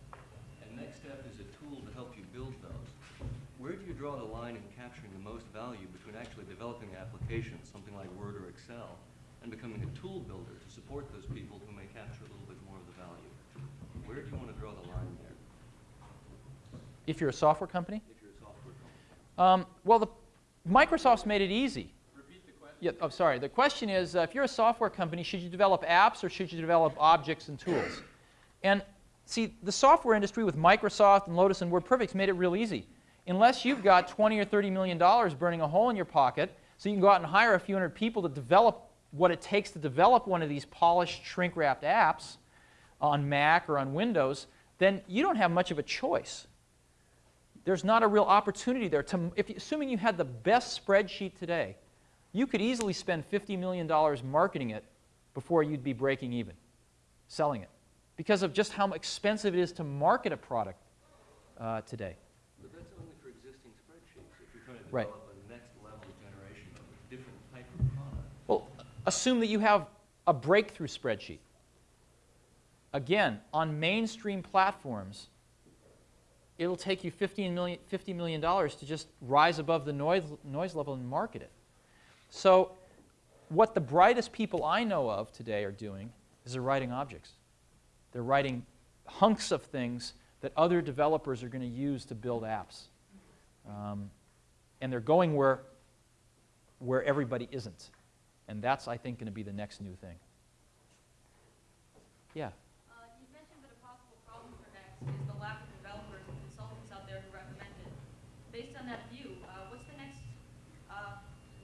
and next step is a tool to help you build those, where do you draw the line in capturing the most value between actually developing the application, something like Word or Excel, and becoming a tool builder to support those people who may capture a little bit more of the value? Where do you want to draw the line there If you're a software company? if you're a software company? Um, well, the, Microsoft's made it easy. Repeat the question. Yeah, oh, sorry. The question is, uh, if you're a software company, should you develop apps or should you develop objects and tools? And see, the software industry with Microsoft and Lotus and WordPerfect's made it real easy. Unless you've got 20 or 30 million dollars burning a hole in your pocket, so you can go out and hire a few hundred people to develop what it takes to develop one of these polished, shrink-wrapped apps on Mac or on Windows, then you don't have much of a choice. There's not a real opportunity there. To, if, assuming you had the best spreadsheet today, you could easily spend $50 million marketing it before you'd be breaking even, selling it, because of just how expensive it is to market a product uh, today. But that's only for existing spreadsheets. If you're trying to Right. next level generation of a different type of product. Well, assume that you have a breakthrough spreadsheet. Again, on mainstream platforms, it'll take you $15 million, $50 million to just rise above the noise, noise level and market it. So what the brightest people I know of today are doing is they're writing objects. They're writing hunks of things that other developers are going to use to build apps. Um, and they're going where, where everybody isn't. And that's, I think, going to be the next new thing. Yeah. Uh, you've mentioned that a possible problem for Next is the lack of developers and consultants out there who recommend it. Based on that view, uh, what's the next uh,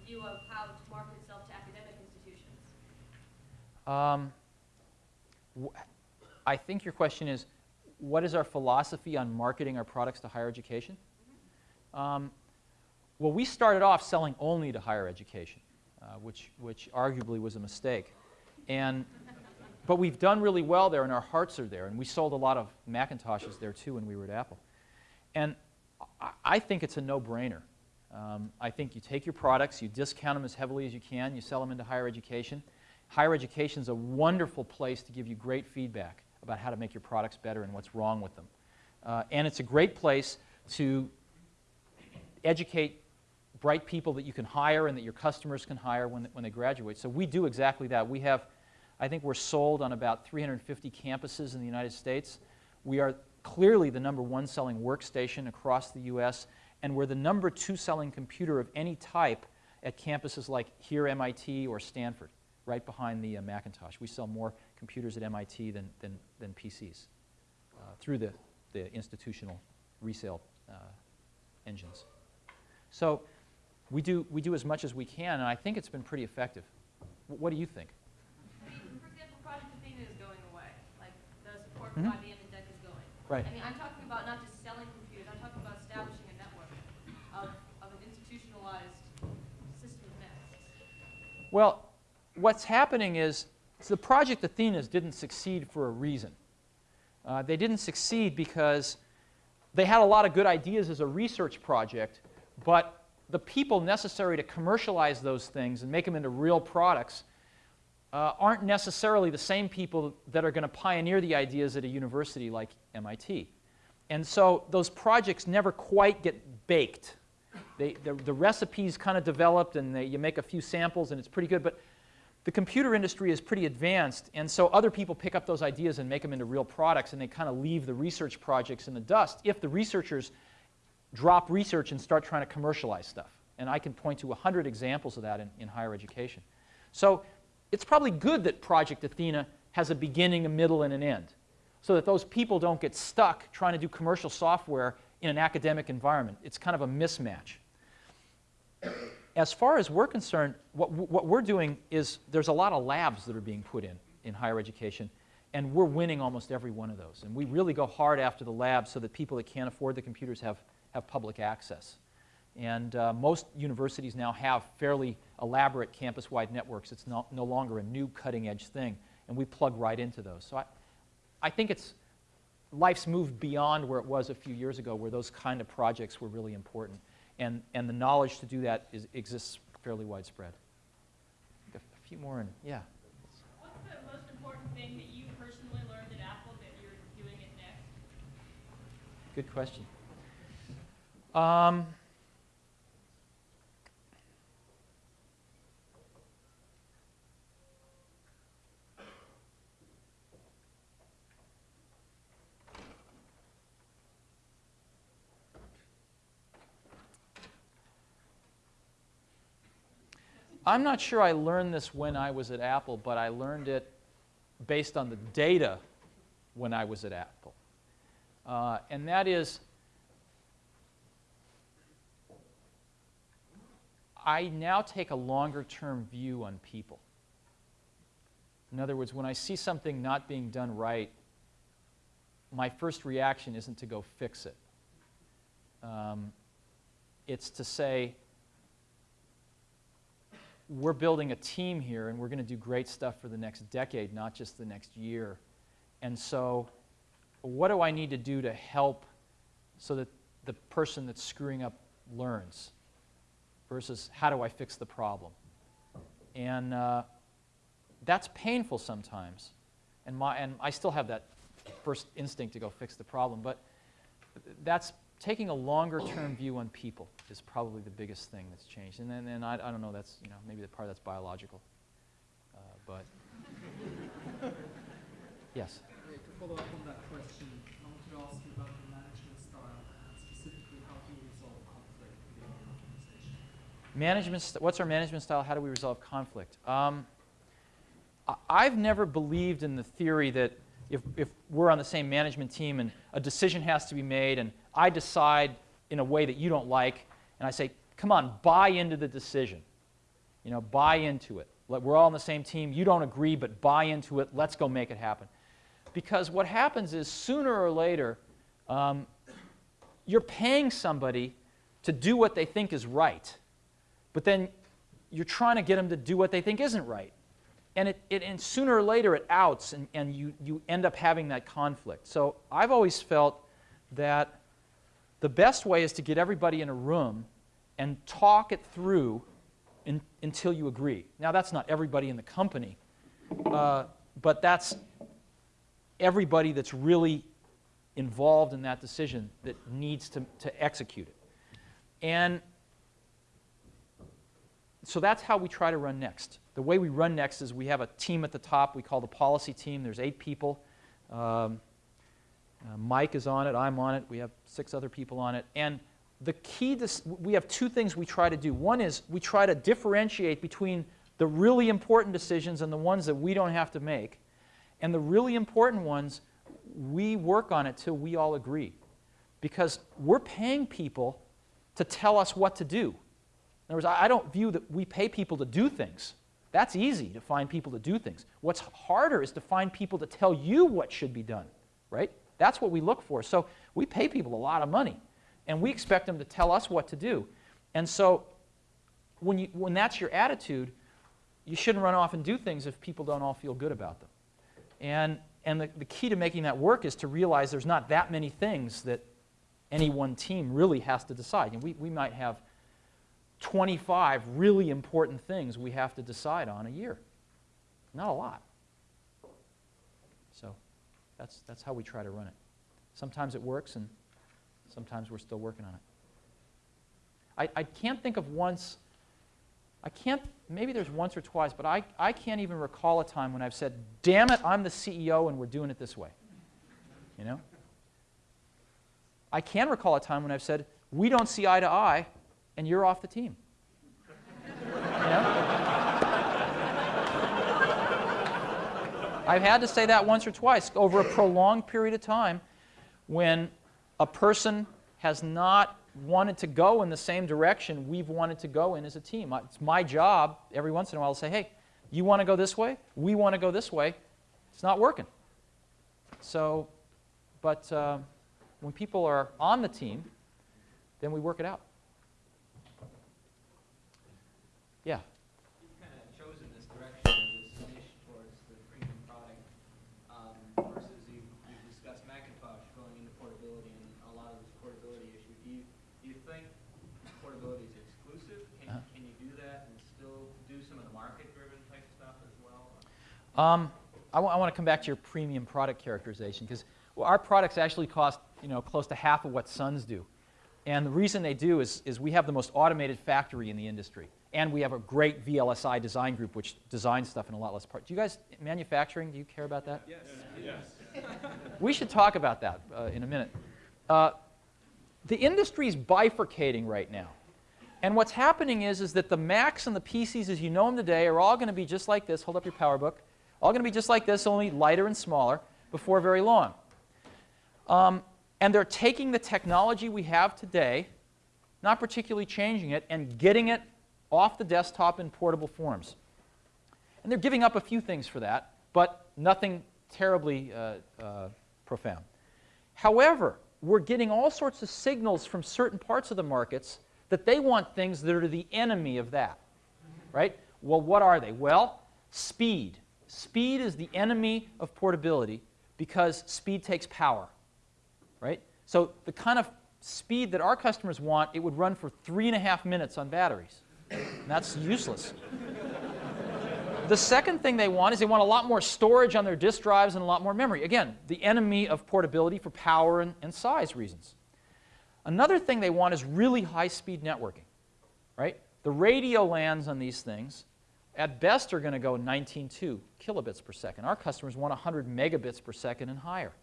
view of how to market itself to academic institutions? Um, I think your question is, what is our philosophy on marketing our products to higher education? Um, well, we started off selling only to higher education, uh, which, which arguably was a mistake. And, but we've done really well there, and our hearts are there. And we sold a lot of Macintoshes there, too, when we were at Apple. And I, I think it's a no-brainer. Um, I think you take your products, you discount them as heavily as you can, you sell them into higher education. Higher education is a wonderful place to give you great feedback about how to make your products better and what's wrong with them. Uh, and it's a great place to educate bright people that you can hire and that your customers can hire when, when they graduate. So we do exactly that. We have, I think we're sold on about 350 campuses in the United States. We are clearly the number one selling workstation across the US, and we're the number two selling computer of any type at campuses like here MIT or Stanford, right behind the uh, Macintosh. We sell more computers at MIT than, than, than PCs uh, through the, the institutional resale uh, engines. So we do, we do as much as we can, and I think it's been pretty effective. W- what do you think? I mean, for example, Project Athena is going away. Like, the support for IBM and DEC is going. Right. I mean, I'm talking about not just selling computers, I'm talking about establishing a network of, of an institutionalized system of Next. Well, what's happening is so the Project Athenas didn't succeed for a reason. Uh, they didn't succeed because they had a lot of good ideas as a research project, but the people necessary to commercialize those things and make them into real products uh, aren't necessarily the same people that are going to pioneer the ideas at a university like MIT. And so those projects never quite get baked. They, the, the recipe's kind of developed and they, you make a few samples and it's pretty good, but the the computer industry is pretty advanced, and so other people pick up those ideas and make them into real products, and they kind of leave the research projects in the dust if the researchers drop research and start trying to commercialize stuff. And I can point to 100 examples of that in, in higher education. So it's probably good that Project Athena has a beginning, a middle, and an end, so that those people don't get stuck trying to do commercial software in an academic environment. It's kind of a mismatch. As far as we're concerned, what, what we're doing is there's a lot of labs that are being put in in higher education, and we're winning almost every one of those. And we really go hard after the labs so that people that can't afford the computers have, have public access. And uh, most universities now have fairly elaborate campus-wide networks. It's no, no longer a new cutting-edge thing, and we plug right into those. So I, I think it's, life's moved beyond where it was a few years ago, where those kind of projects were really important. And, and the knowledge to do that is, exists fairly widespread. A few more, and yeah. What's the most important thing that you personally learned at Apple that you're doing it Next? Good question. Um, I'm not sure I learned this when I was at Apple, but I learned it based on the data when I was at Apple. Uh, and that is, I now take a longer term view on people. In other words, when I see something not being done right, my first reaction isn't to go fix it. Um, it's to say, we're building a team here and we're going to do great stuff for the next decade, not just the next year. And so, what do I need to do to help so that the person that's screwing up learns versus how do I fix the problem? And uh, that's painful sometimes. And, my, and I still have that first instinct to go fix the problem, but that's taking a longer term view on people is probably the biggest thing that's changed. And then, then I, I don't know, that's, you know, maybe the part that's biological. Uh, but, [LAUGHS] yes? to follow up on that question, I wanted to ask you about the management style and specifically how do you resolve conflict within your organization? Management, what's our management style? How do we resolve conflict? Um, I've never believed in the theory that if, if we're on the same management team and a decision has to be made and I decide in a way that you don't like, and I say, come on, buy into the decision. You know, buy into it. We're all on the same team. You don't agree, but buy into it. Let's go make it happen. Because what happens is sooner or later, um, you're paying somebody to do what they think is right, but then you're trying to get them to do what they think isn't right. And, it, it, and sooner or later it outs, and, and you, you end up having that conflict. So I've always felt that the best way is to get everybody in a room and talk it through in, until you agree. Now, that's not everybody in the company, uh, but that's everybody that's really involved in that decision that needs to, to execute it. And so that's how we try to run next. The way we run next is we have a team at the top we call the policy team. There's eight people. Um, uh, Mike is on it, I'm on it, we have six other people on it. And the key, we have two things we try to do. One is we try to differentiate between the really important decisions and the ones that we don't have to make. And the really important ones, we work on it till we all agree. Because we're paying people to tell us what to do. In other words, I don't view that we pay people to do things. That's easy to find people to do things. What's harder is to find people to tell you what should be done, right? That's what we look for. So we pay people a lot of money, and we expect them to tell us what to do. And so when, you, when that's your attitude, you shouldn't run off and do things if people don't all feel good about them. And, and the, the key to making that work is to realize there's not that many things that any one team really has to decide. And we, we might have 25 really important things we have to decide on a year. Not a lot. So that's, that's how we try to run it. Sometimes it works, and sometimes we're still working on it. I, I can't think of once I can't, maybe there's once or twice, but I, I can't even recall a time when I've said, damn it, I'm the CEO and we're doing it this way. You know? I can recall a time when I've said, we don't see eye to eye and you're off the team. You know? I've had to say that once or twice over a prolonged period of time when a person has not wanted to go in the same direction we've wanted to go in as a team. It's my job every once in a while to say, hey, you want to go this way? We want to go this way. It's not working. So, but uh, when people are on the team, then we work it out. Yeah. You've kind of chosen this direction, this niche towards the premium product, um, versus you, you've discussed Macintosh going into portability and a lot of this portability issue. Do you, do you think portability is exclusive? Can, Uh-huh. can you do that and still do some of the market-driven type stuff as well? Um, I want to come back to your premium product characterization because well, our products actually cost you know, close to half of what Sun's do. And the reason they do is, is we have the most automated factory in the industry. And we have a great VLSI design group which designs stuff in a lot less parts. Do you guys, manufacturing, do you care about that? Yes. Yes. We should talk about that uh, in a minute. Uh, the industry is bifurcating right now. And what's happening is, is that the Macs and the PCs as you know them today are all going to be just like this. Hold up your PowerBook. All going to be just like this, only lighter and smaller before very long. Um, and they're taking the technology we have today, not particularly changing it, and getting it off the desktop in portable forms. And they're giving up a few things for that, but nothing terribly uh, uh, profound. However, we're getting all sorts of signals from certain parts of the markets that they want things that are the enemy of that. Right? Well, what are they? Well, speed. Speed is the enemy of portability because speed takes power. Right? So the kind of speed that our customers want, it would run for three and a half minutes on batteries. And that's useless. The second thing they want is they want a lot more storage on their disk drives and a lot more memory. Again, the enemy of portability for power and, and size reasons. Another thing they want is really high-speed networking, right? The radio LANs on these things, at best, are going to go 19.2 kilobits per second. Our customers want 100 megabits per second and higher.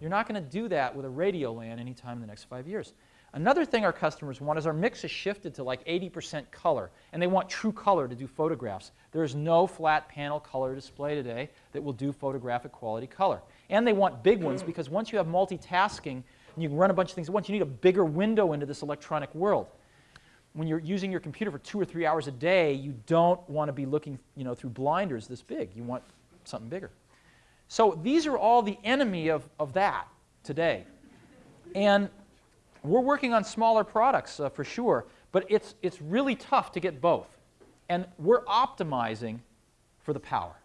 You're not going to do that with a radio LAN anytime in the next five years. Another thing our customers want is our mix has shifted to like 80% color, and they want true color to do photographs. There is no flat panel color display today that will do photographic quality color. And they want big ones because once you have multitasking and you can run a bunch of things at once, you need a bigger window into this electronic world. When you're using your computer for two or three hours a day, you don't want to be looking you know, through blinders this big. You want something bigger. So these are all the enemy of, of that today. And we're working on smaller products uh, for sure, but it's, it's really tough to get both. And we're optimizing for the power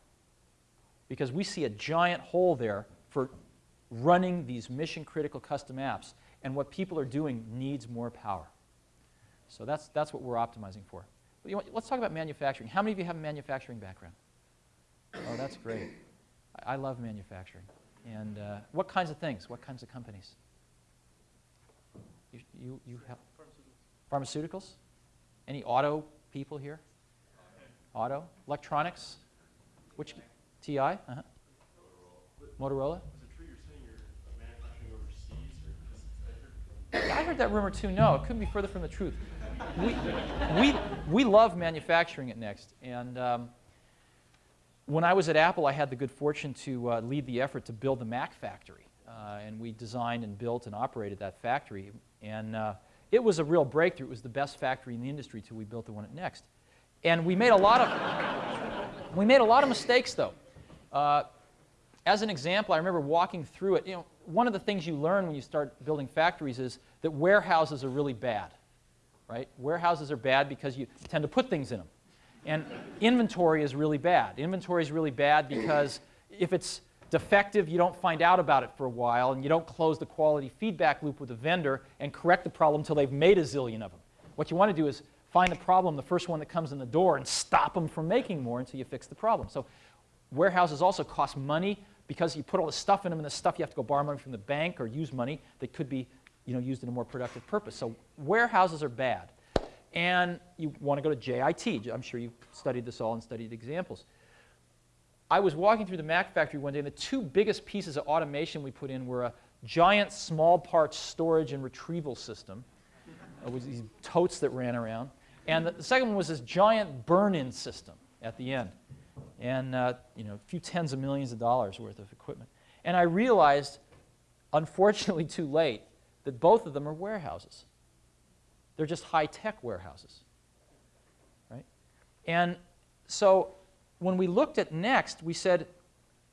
because we see a giant hole there for running these mission critical custom apps. And what people are doing needs more power. So that's, that's what we're optimizing for. Know, let's talk about manufacturing. How many of you have a manufacturing background? Oh, that's great. I, I love manufacturing. And uh, what kinds of things? What kinds of companies? You, you, you have pharmaceuticals. pharmaceuticals? Any auto people here? Auto? Electronics? Which? TI? Uh-huh. Motorola? Is it true you're saying you're manufacturing overseas, or just, I heard I heard that rumor too. No, it couldn't be further from the truth. We, we, we love manufacturing at Next. And um, when I was at Apple, I had the good fortune to uh, lead the effort to build the Mac factory. Uh, and we designed and built and operated that factory. And uh, it was a real breakthrough. It was the best factory in the industry until we built the one at Next. And we made a lot of, we made a lot of mistakes, though. Uh, as an example, I remember walking through it. You know, one of the things you learn when you start building factories is that warehouses are really bad, right? Warehouses are bad because you tend to put things in them. And inventory is really bad. Inventory is really bad because if it's defective, you don't find out about it for a while, and you don't close the quality feedback loop with the vendor and correct the problem until they've made a zillion of them. What you want to do is find the problem, the first one that comes in the door, and stop them from making more until you fix the problem. So warehouses also cost money because you put all the stuff in them, and the stuff you have to go borrow money from the bank or use money that could be you know, used in a more productive purpose. So warehouses are bad. and you want to go to JIT. I'm sure you've studied this all and studied examples. I was walking through the Mac factory one day, and the two biggest pieces of automation we put in were a giant small parts storage and retrieval system. It was these totes that ran around. And the, the second one was this giant burn-in system at the end. And uh, you know, a few tens of millions of dollars worth of equipment. And I realized, unfortunately too late, that both of them are warehouses. They're just high-tech warehouses. Right? And so when we looked at Next, we said,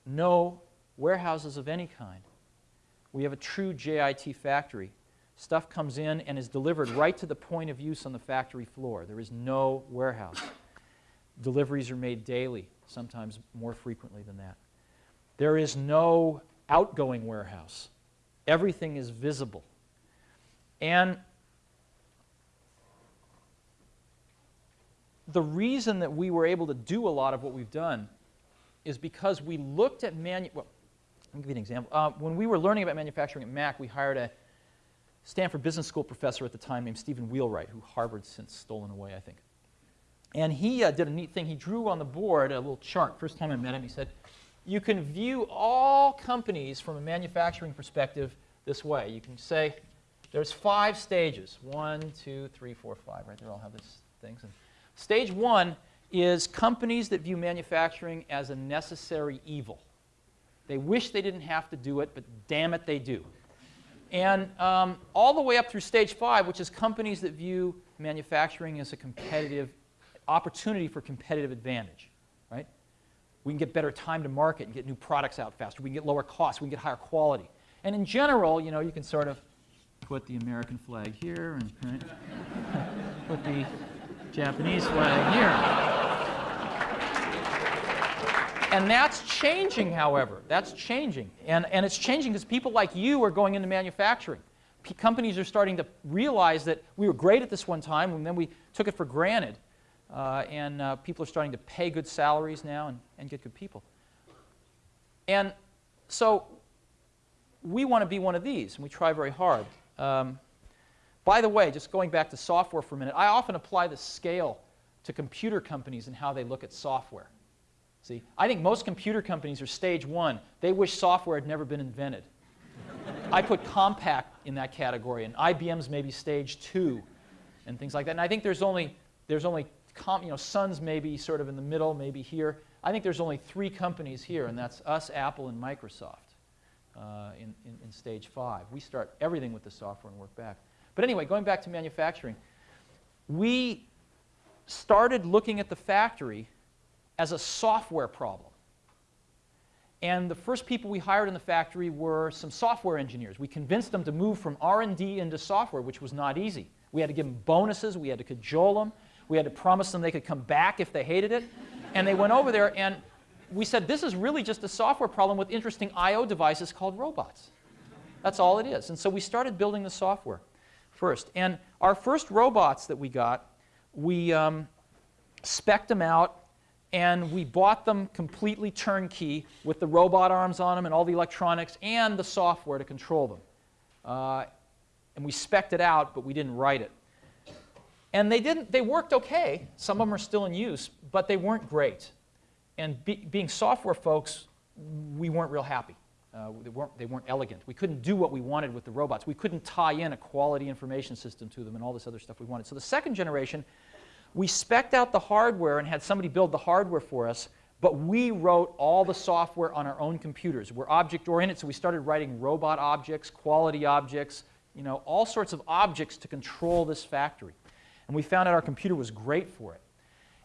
no warehouses of any kind. We have a true JIT factory. Stuff comes in and is delivered right to the point of use on the factory floor. There is no warehouse. Deliveries are made daily, sometimes more frequently than that. There is no outgoing warehouse. Everything is visible. And the reason that we were able to do a lot of what we've done is because we looked at manu well, let me give you an example. Uh, when we were learning about manufacturing at Mac, we hired a Stanford Business School professor at the time named Stephen Wheelwright, who Harvard's since stolen away, I think. And he uh, did a neat thing. He drew on the board a little chart. First time I met him, he said, you can view all companies from a manufacturing perspective this way. You can say there's five stages. One, two, three, four, five, right? there, all have these things. And stage one is companies that view manufacturing as a necessary evil. They wish they didn't have to do it, but damn it, they do. And um, all the way up through stage five, which is companies that view manufacturing as a competitive opportunity for competitive advantage, right? We can get better time to market and get new products out faster. We can get lower costs. We can get higher quality. And in general, you know, you can sort of put the American flag here and [LAUGHS] put the Japanese flag here. And that's changing, however. That's changing. And, and it's changing because people like you are going into manufacturing. P companies are starting to realize that we were great at this one time, and then we took it for granted. Uh, and uh, people are starting to pay good salaries now and, and get good people. And so we want to be one of these, and we try very hard. Um, by the way, just going back to software for a minute, I often apply the scale to computer companies and how they look at software. See, I think most computer companies are stage one. They wish software had never been invented. [LAUGHS] I put Compaq in that category, and IBM's maybe stage two, and things like that. And I think there's only, there's only you know, Sun's maybe sort of in the middle, maybe here. I think there's only three companies here, and that's us, Apple, and Microsoft uh, in, in, in stage five. We start everything with the software and work back. But anyway, going back to manufacturing, we started looking at the factory as a software problem. And the first people we hired in the factory were some software engineers. We convinced them to move from R&D into software, which was not easy. We had to give them bonuses. We had to cajole them. We had to promise them they could come back if they hated it. And they went over there, and we said, this is really just a software problem with interesting I.O. devices called robots. That's all it is. And so we started building the software first. And our first robots that we got, we um, spec'd them out and we bought them completely turnkey with the robot arms on them and all the electronics and the software to control them. Uh, and we specced it out, but we didn't write it. And they, didn't, they worked okay. Some of them are still in use, but they weren't great. And be, being software folks, we weren't real happy. Uh, they, weren't, they weren't elegant. We couldn't do what we wanted with the robots. We couldn't tie in a quality information system to them and all this other stuff we wanted. So the second generation we specced out the hardware and had somebody build the hardware for us, but we wrote all the software on our own computers. We're object-oriented, so we started writing robot objects, quality objects, you know, all sorts of objects to control this factory. And we found out our computer was great for it.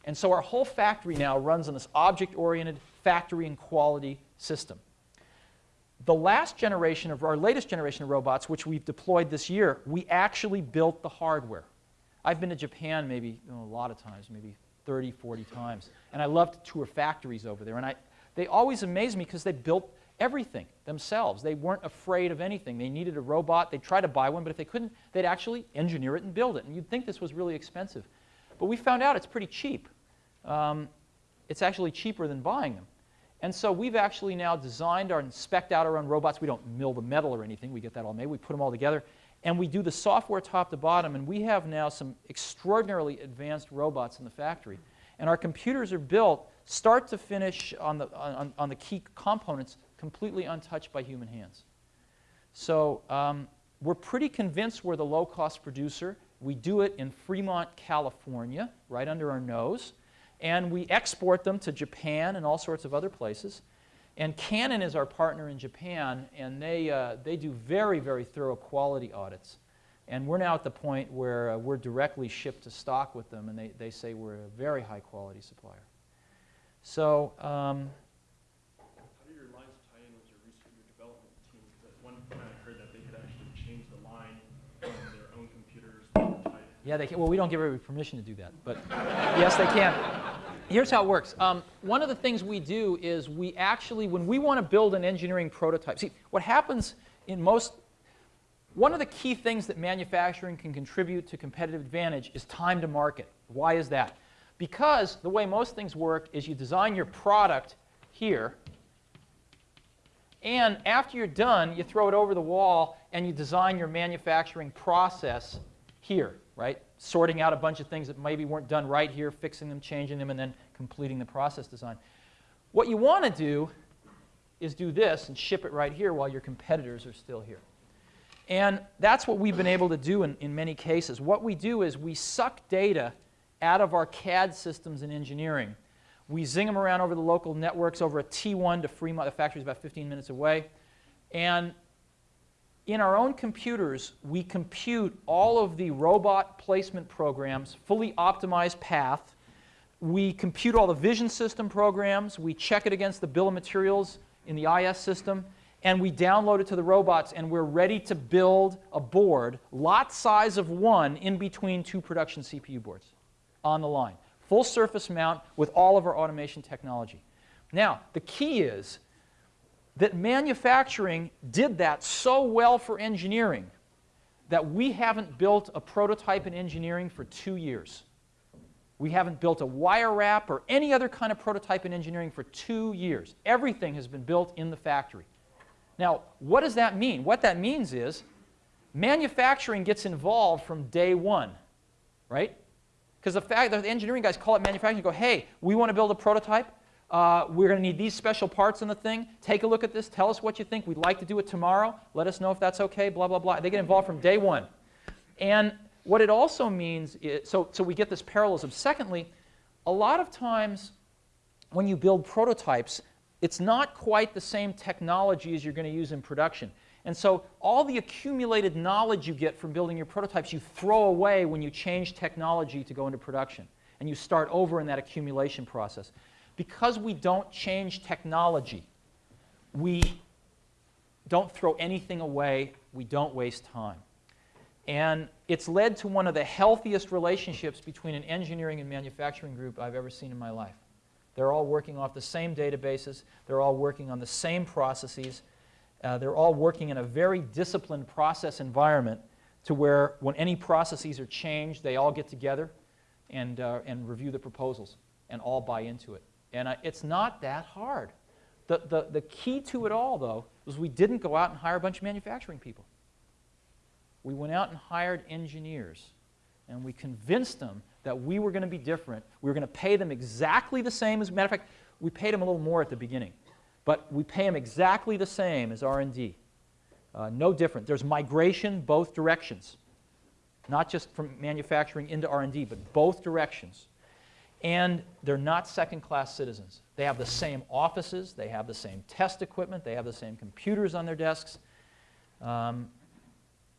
And so our whole factory now runs on this object-oriented factory and quality system. The last generation of our latest generation of robots, which we've deployed this year, we actually built the hardware. I've been to Japan maybe you know, a lot of times, maybe 30, 40 times. And I love to tour factories over there. And I, they always amaze me because they built everything themselves. They weren't afraid of anything. They needed a robot. They'd try to buy one, but if they couldn't, they'd actually engineer it and build it. And you'd think this was really expensive. But we found out it's pretty cheap. Um, it's actually cheaper than buying them. And so we've actually now designed our and specced out our own robots. We don't mill the metal or anything. We get that all made. We put them all together. And we do the software top to bottom, and we have now some extraordinarily advanced robots in the factory. And our computers are built start to finish on the, on, on the key components completely untouched by human hands. So um, we're pretty convinced we're the low-cost producer. We do it in Fremont, California, right under our nose. And we export them to Japan and all sorts of other places. And Canon is our partner in Japan, and they, uh, they do very, very thorough quality audits. And we're now at the point where uh, we're directly shipped to stock with them, and they, they say we're a very high quality supplier. So, um, How do your lines tie in with your research and development team? Because at one point I heard that they had actually changed the line from their own computers to type. Yeah, they can, well, we don't give everybody permission to do that, but yes, they can. Here's how it works. Um, one of the things we do is we actually, when we want to build an engineering prototype, see, what happens in most, one of the key things that manufacturing can contribute to competitive advantage is time to market. Why is that? Because the way most things work is you design your product here, and after you're done, you throw it over the wall and you design your manufacturing process here, right? Sorting out a bunch of things that maybe weren't done right here, fixing them, changing them, and then completing the process design. What you want to do is do this and ship it right here while your competitors are still here. And that's what we've been able to do in, in many cases. What we do is we suck data out of our CAD systems in engineering. We zing them around over the local networks over a T1 to Fremont. The factory's about 15 minutes away. And in our own computers, we compute all of the robot placement programs, fully optimized path. We compute all the vision system programs. We check it against the bill of materials in the IS system. And we download it to the robots, and we're ready to build a board, lot size of one, in between two production CPU boards on the line. Full surface mount with all of our automation technology. Now, the key is that manufacturing did that so well for engineering that we haven't built a prototype in engineering for two years. We haven't built a wire wrap or any other kind of prototype in engineering for two years. Everything has been built in the factory. Now, what does that mean? What that means is manufacturing gets involved from day one, right? Because the fact that the engineering guys call up manufacturing go, hey, we want to build a prototype. Uh, we're going to need these special parts in the thing. Take a look at this. Tell us what you think. We'd like to do it tomorrow. Let us know if that's okay, blah, blah, blah. They get involved from day one. And what it also means is, so, so we get this parallelism. Secondly, a lot of times when you build prototypes, it's not quite the same technology as you're going to use in production. And so all the accumulated knowledge you get from building your prototypes, you throw away when you change technology to go into production. And you start over in that accumulation process. Because we don't change technology, we don't throw anything away, we don't waste time. And it's led to one of the healthiest relationships between an engineering and manufacturing group I've ever seen in my life. They're all working off the same databases. They're all working on the same processes. Uh, they're all working in a very disciplined process environment to where when any processes are changed, they all get together and, uh, and review the proposals and all buy into it. And uh, it's not that hard. The, the, the key to it all, though, was we didn't go out and hire a bunch of manufacturing people. We went out and hired engineers, and we convinced them that we were going to be different. We were going to pay them exactly the same as, a matter of fact, we paid them a little more at the beginning, but we pay them exactly the same as R&D. Uh, no different. There's migration both directions, not just from manufacturing into R&D, but both directions. And they're not second-class citizens. They have the same offices, they have the same test equipment, they have the same computers on their desks. Um,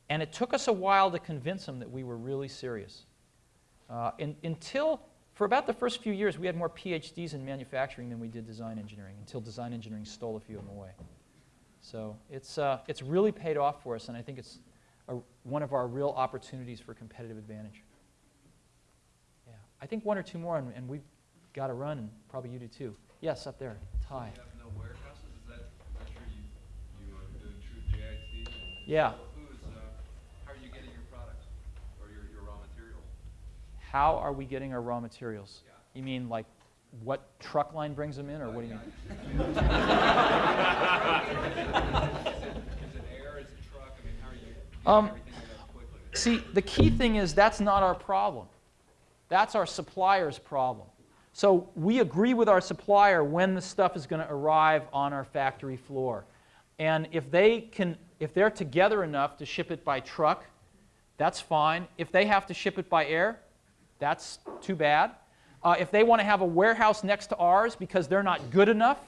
and it took us a while to convince them that we were really serious. Uh, in, until, for about the first few years, we had more PhDs in manufacturing than we did design engineering, until design engineering stole a few of them away. So it's, uh, it's really paid off for us, and I think it's a, one of our real opportunities for competitive advantage. Yeah, I think one or two more, and, and we've got to run, and probably you do too. Yes, up there, Ty. You no? Is that, sure you, you are doing true JIT? Yeah. Who's, uh, how are you getting your products or your, your raw materials? How are we getting our raw materials? You mean like what truck line brings them in, or what do you mean? [LAUGHS] Is it, is it air? Is it truck? I mean, how are you getting Um? See, the key thing is that's not our problem. That's our supplier's problem. So we agree with our supplier when the stuff is going to arrive on our factory floor. And if they can, if they're together enough to ship it by truck, that's fine. If they have to ship it by air, that's too bad. Uh, if they want to have a warehouse next to ours because they're not good enough,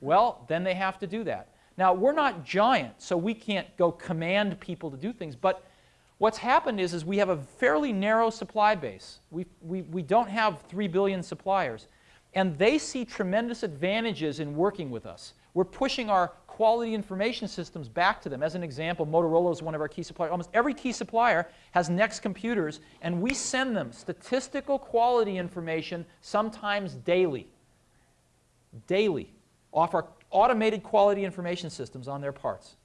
well, then they have to do that. Now, we're not giant, so we can't go command people to do things. But what's happened is, is we have a fairly narrow supply base. We, we, we don't have 3 billion suppliers. And they see tremendous advantages in working with us. We're pushing our quality information systems back to them. As an example, Motorola is one of our key suppliers. Almost every key supplier has Next computers, and we send them statistical quality information sometimes daily. Daily, off our automated quality information systems on their parts.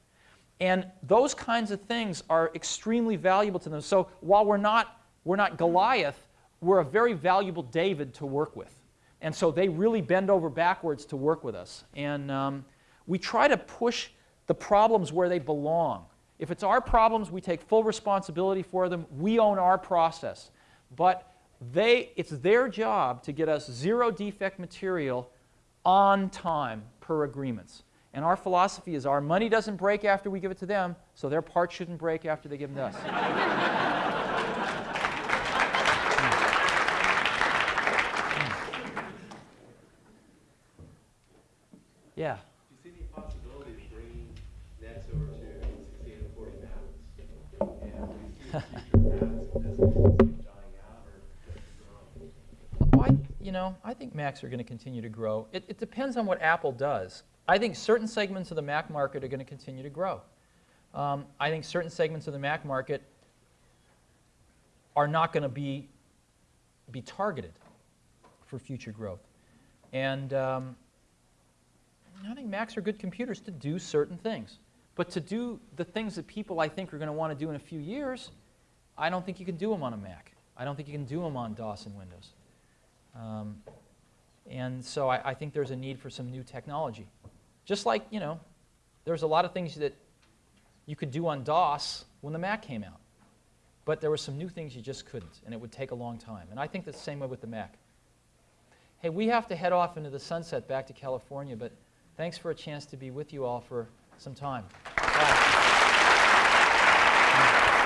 And those kinds of things are extremely valuable to them. So while we're not, we're not Goliath, we're a very valuable David to work with. And so they really bend over backwards to work with us. And um, we try to push the problems where they belong. If it's our problems, we take full responsibility for them. We own our process. But they, it's their job to get us zero defect material on time per agreements. And our philosophy is our money doesn't break after we give it to them, so their parts shouldn't break after they give them to us. yeah. Do you see any possibility of bringing nets over to 16 and 40 Macs? And do you see future Macs as dying out or just growing? Well, you know, I think Macs are going to continue to grow. It, it depends on what Apple does. I think certain segments of the Mac market are going to continue to grow. Um, I think certain segments of the Mac market are not going to be, be targeted for future growth. And um, I think Macs are good computers to do certain things. But to do the things that people, I think, are going to want to do in a few years, I don't think you can do them on a Mac. I don't think you can do them on DOS and Windows. Um, and so I, I, think there's a need for some new technology. Just like, you know, there's a lot of things that you could do on DOS when the Mac came out. But there were some new things you just couldn't, and it would take a long time. And I think that's the same way with the Mac. Hey, we have to head off into the sunset back to California, but thanks for a chance to be with you all for some time. Bye.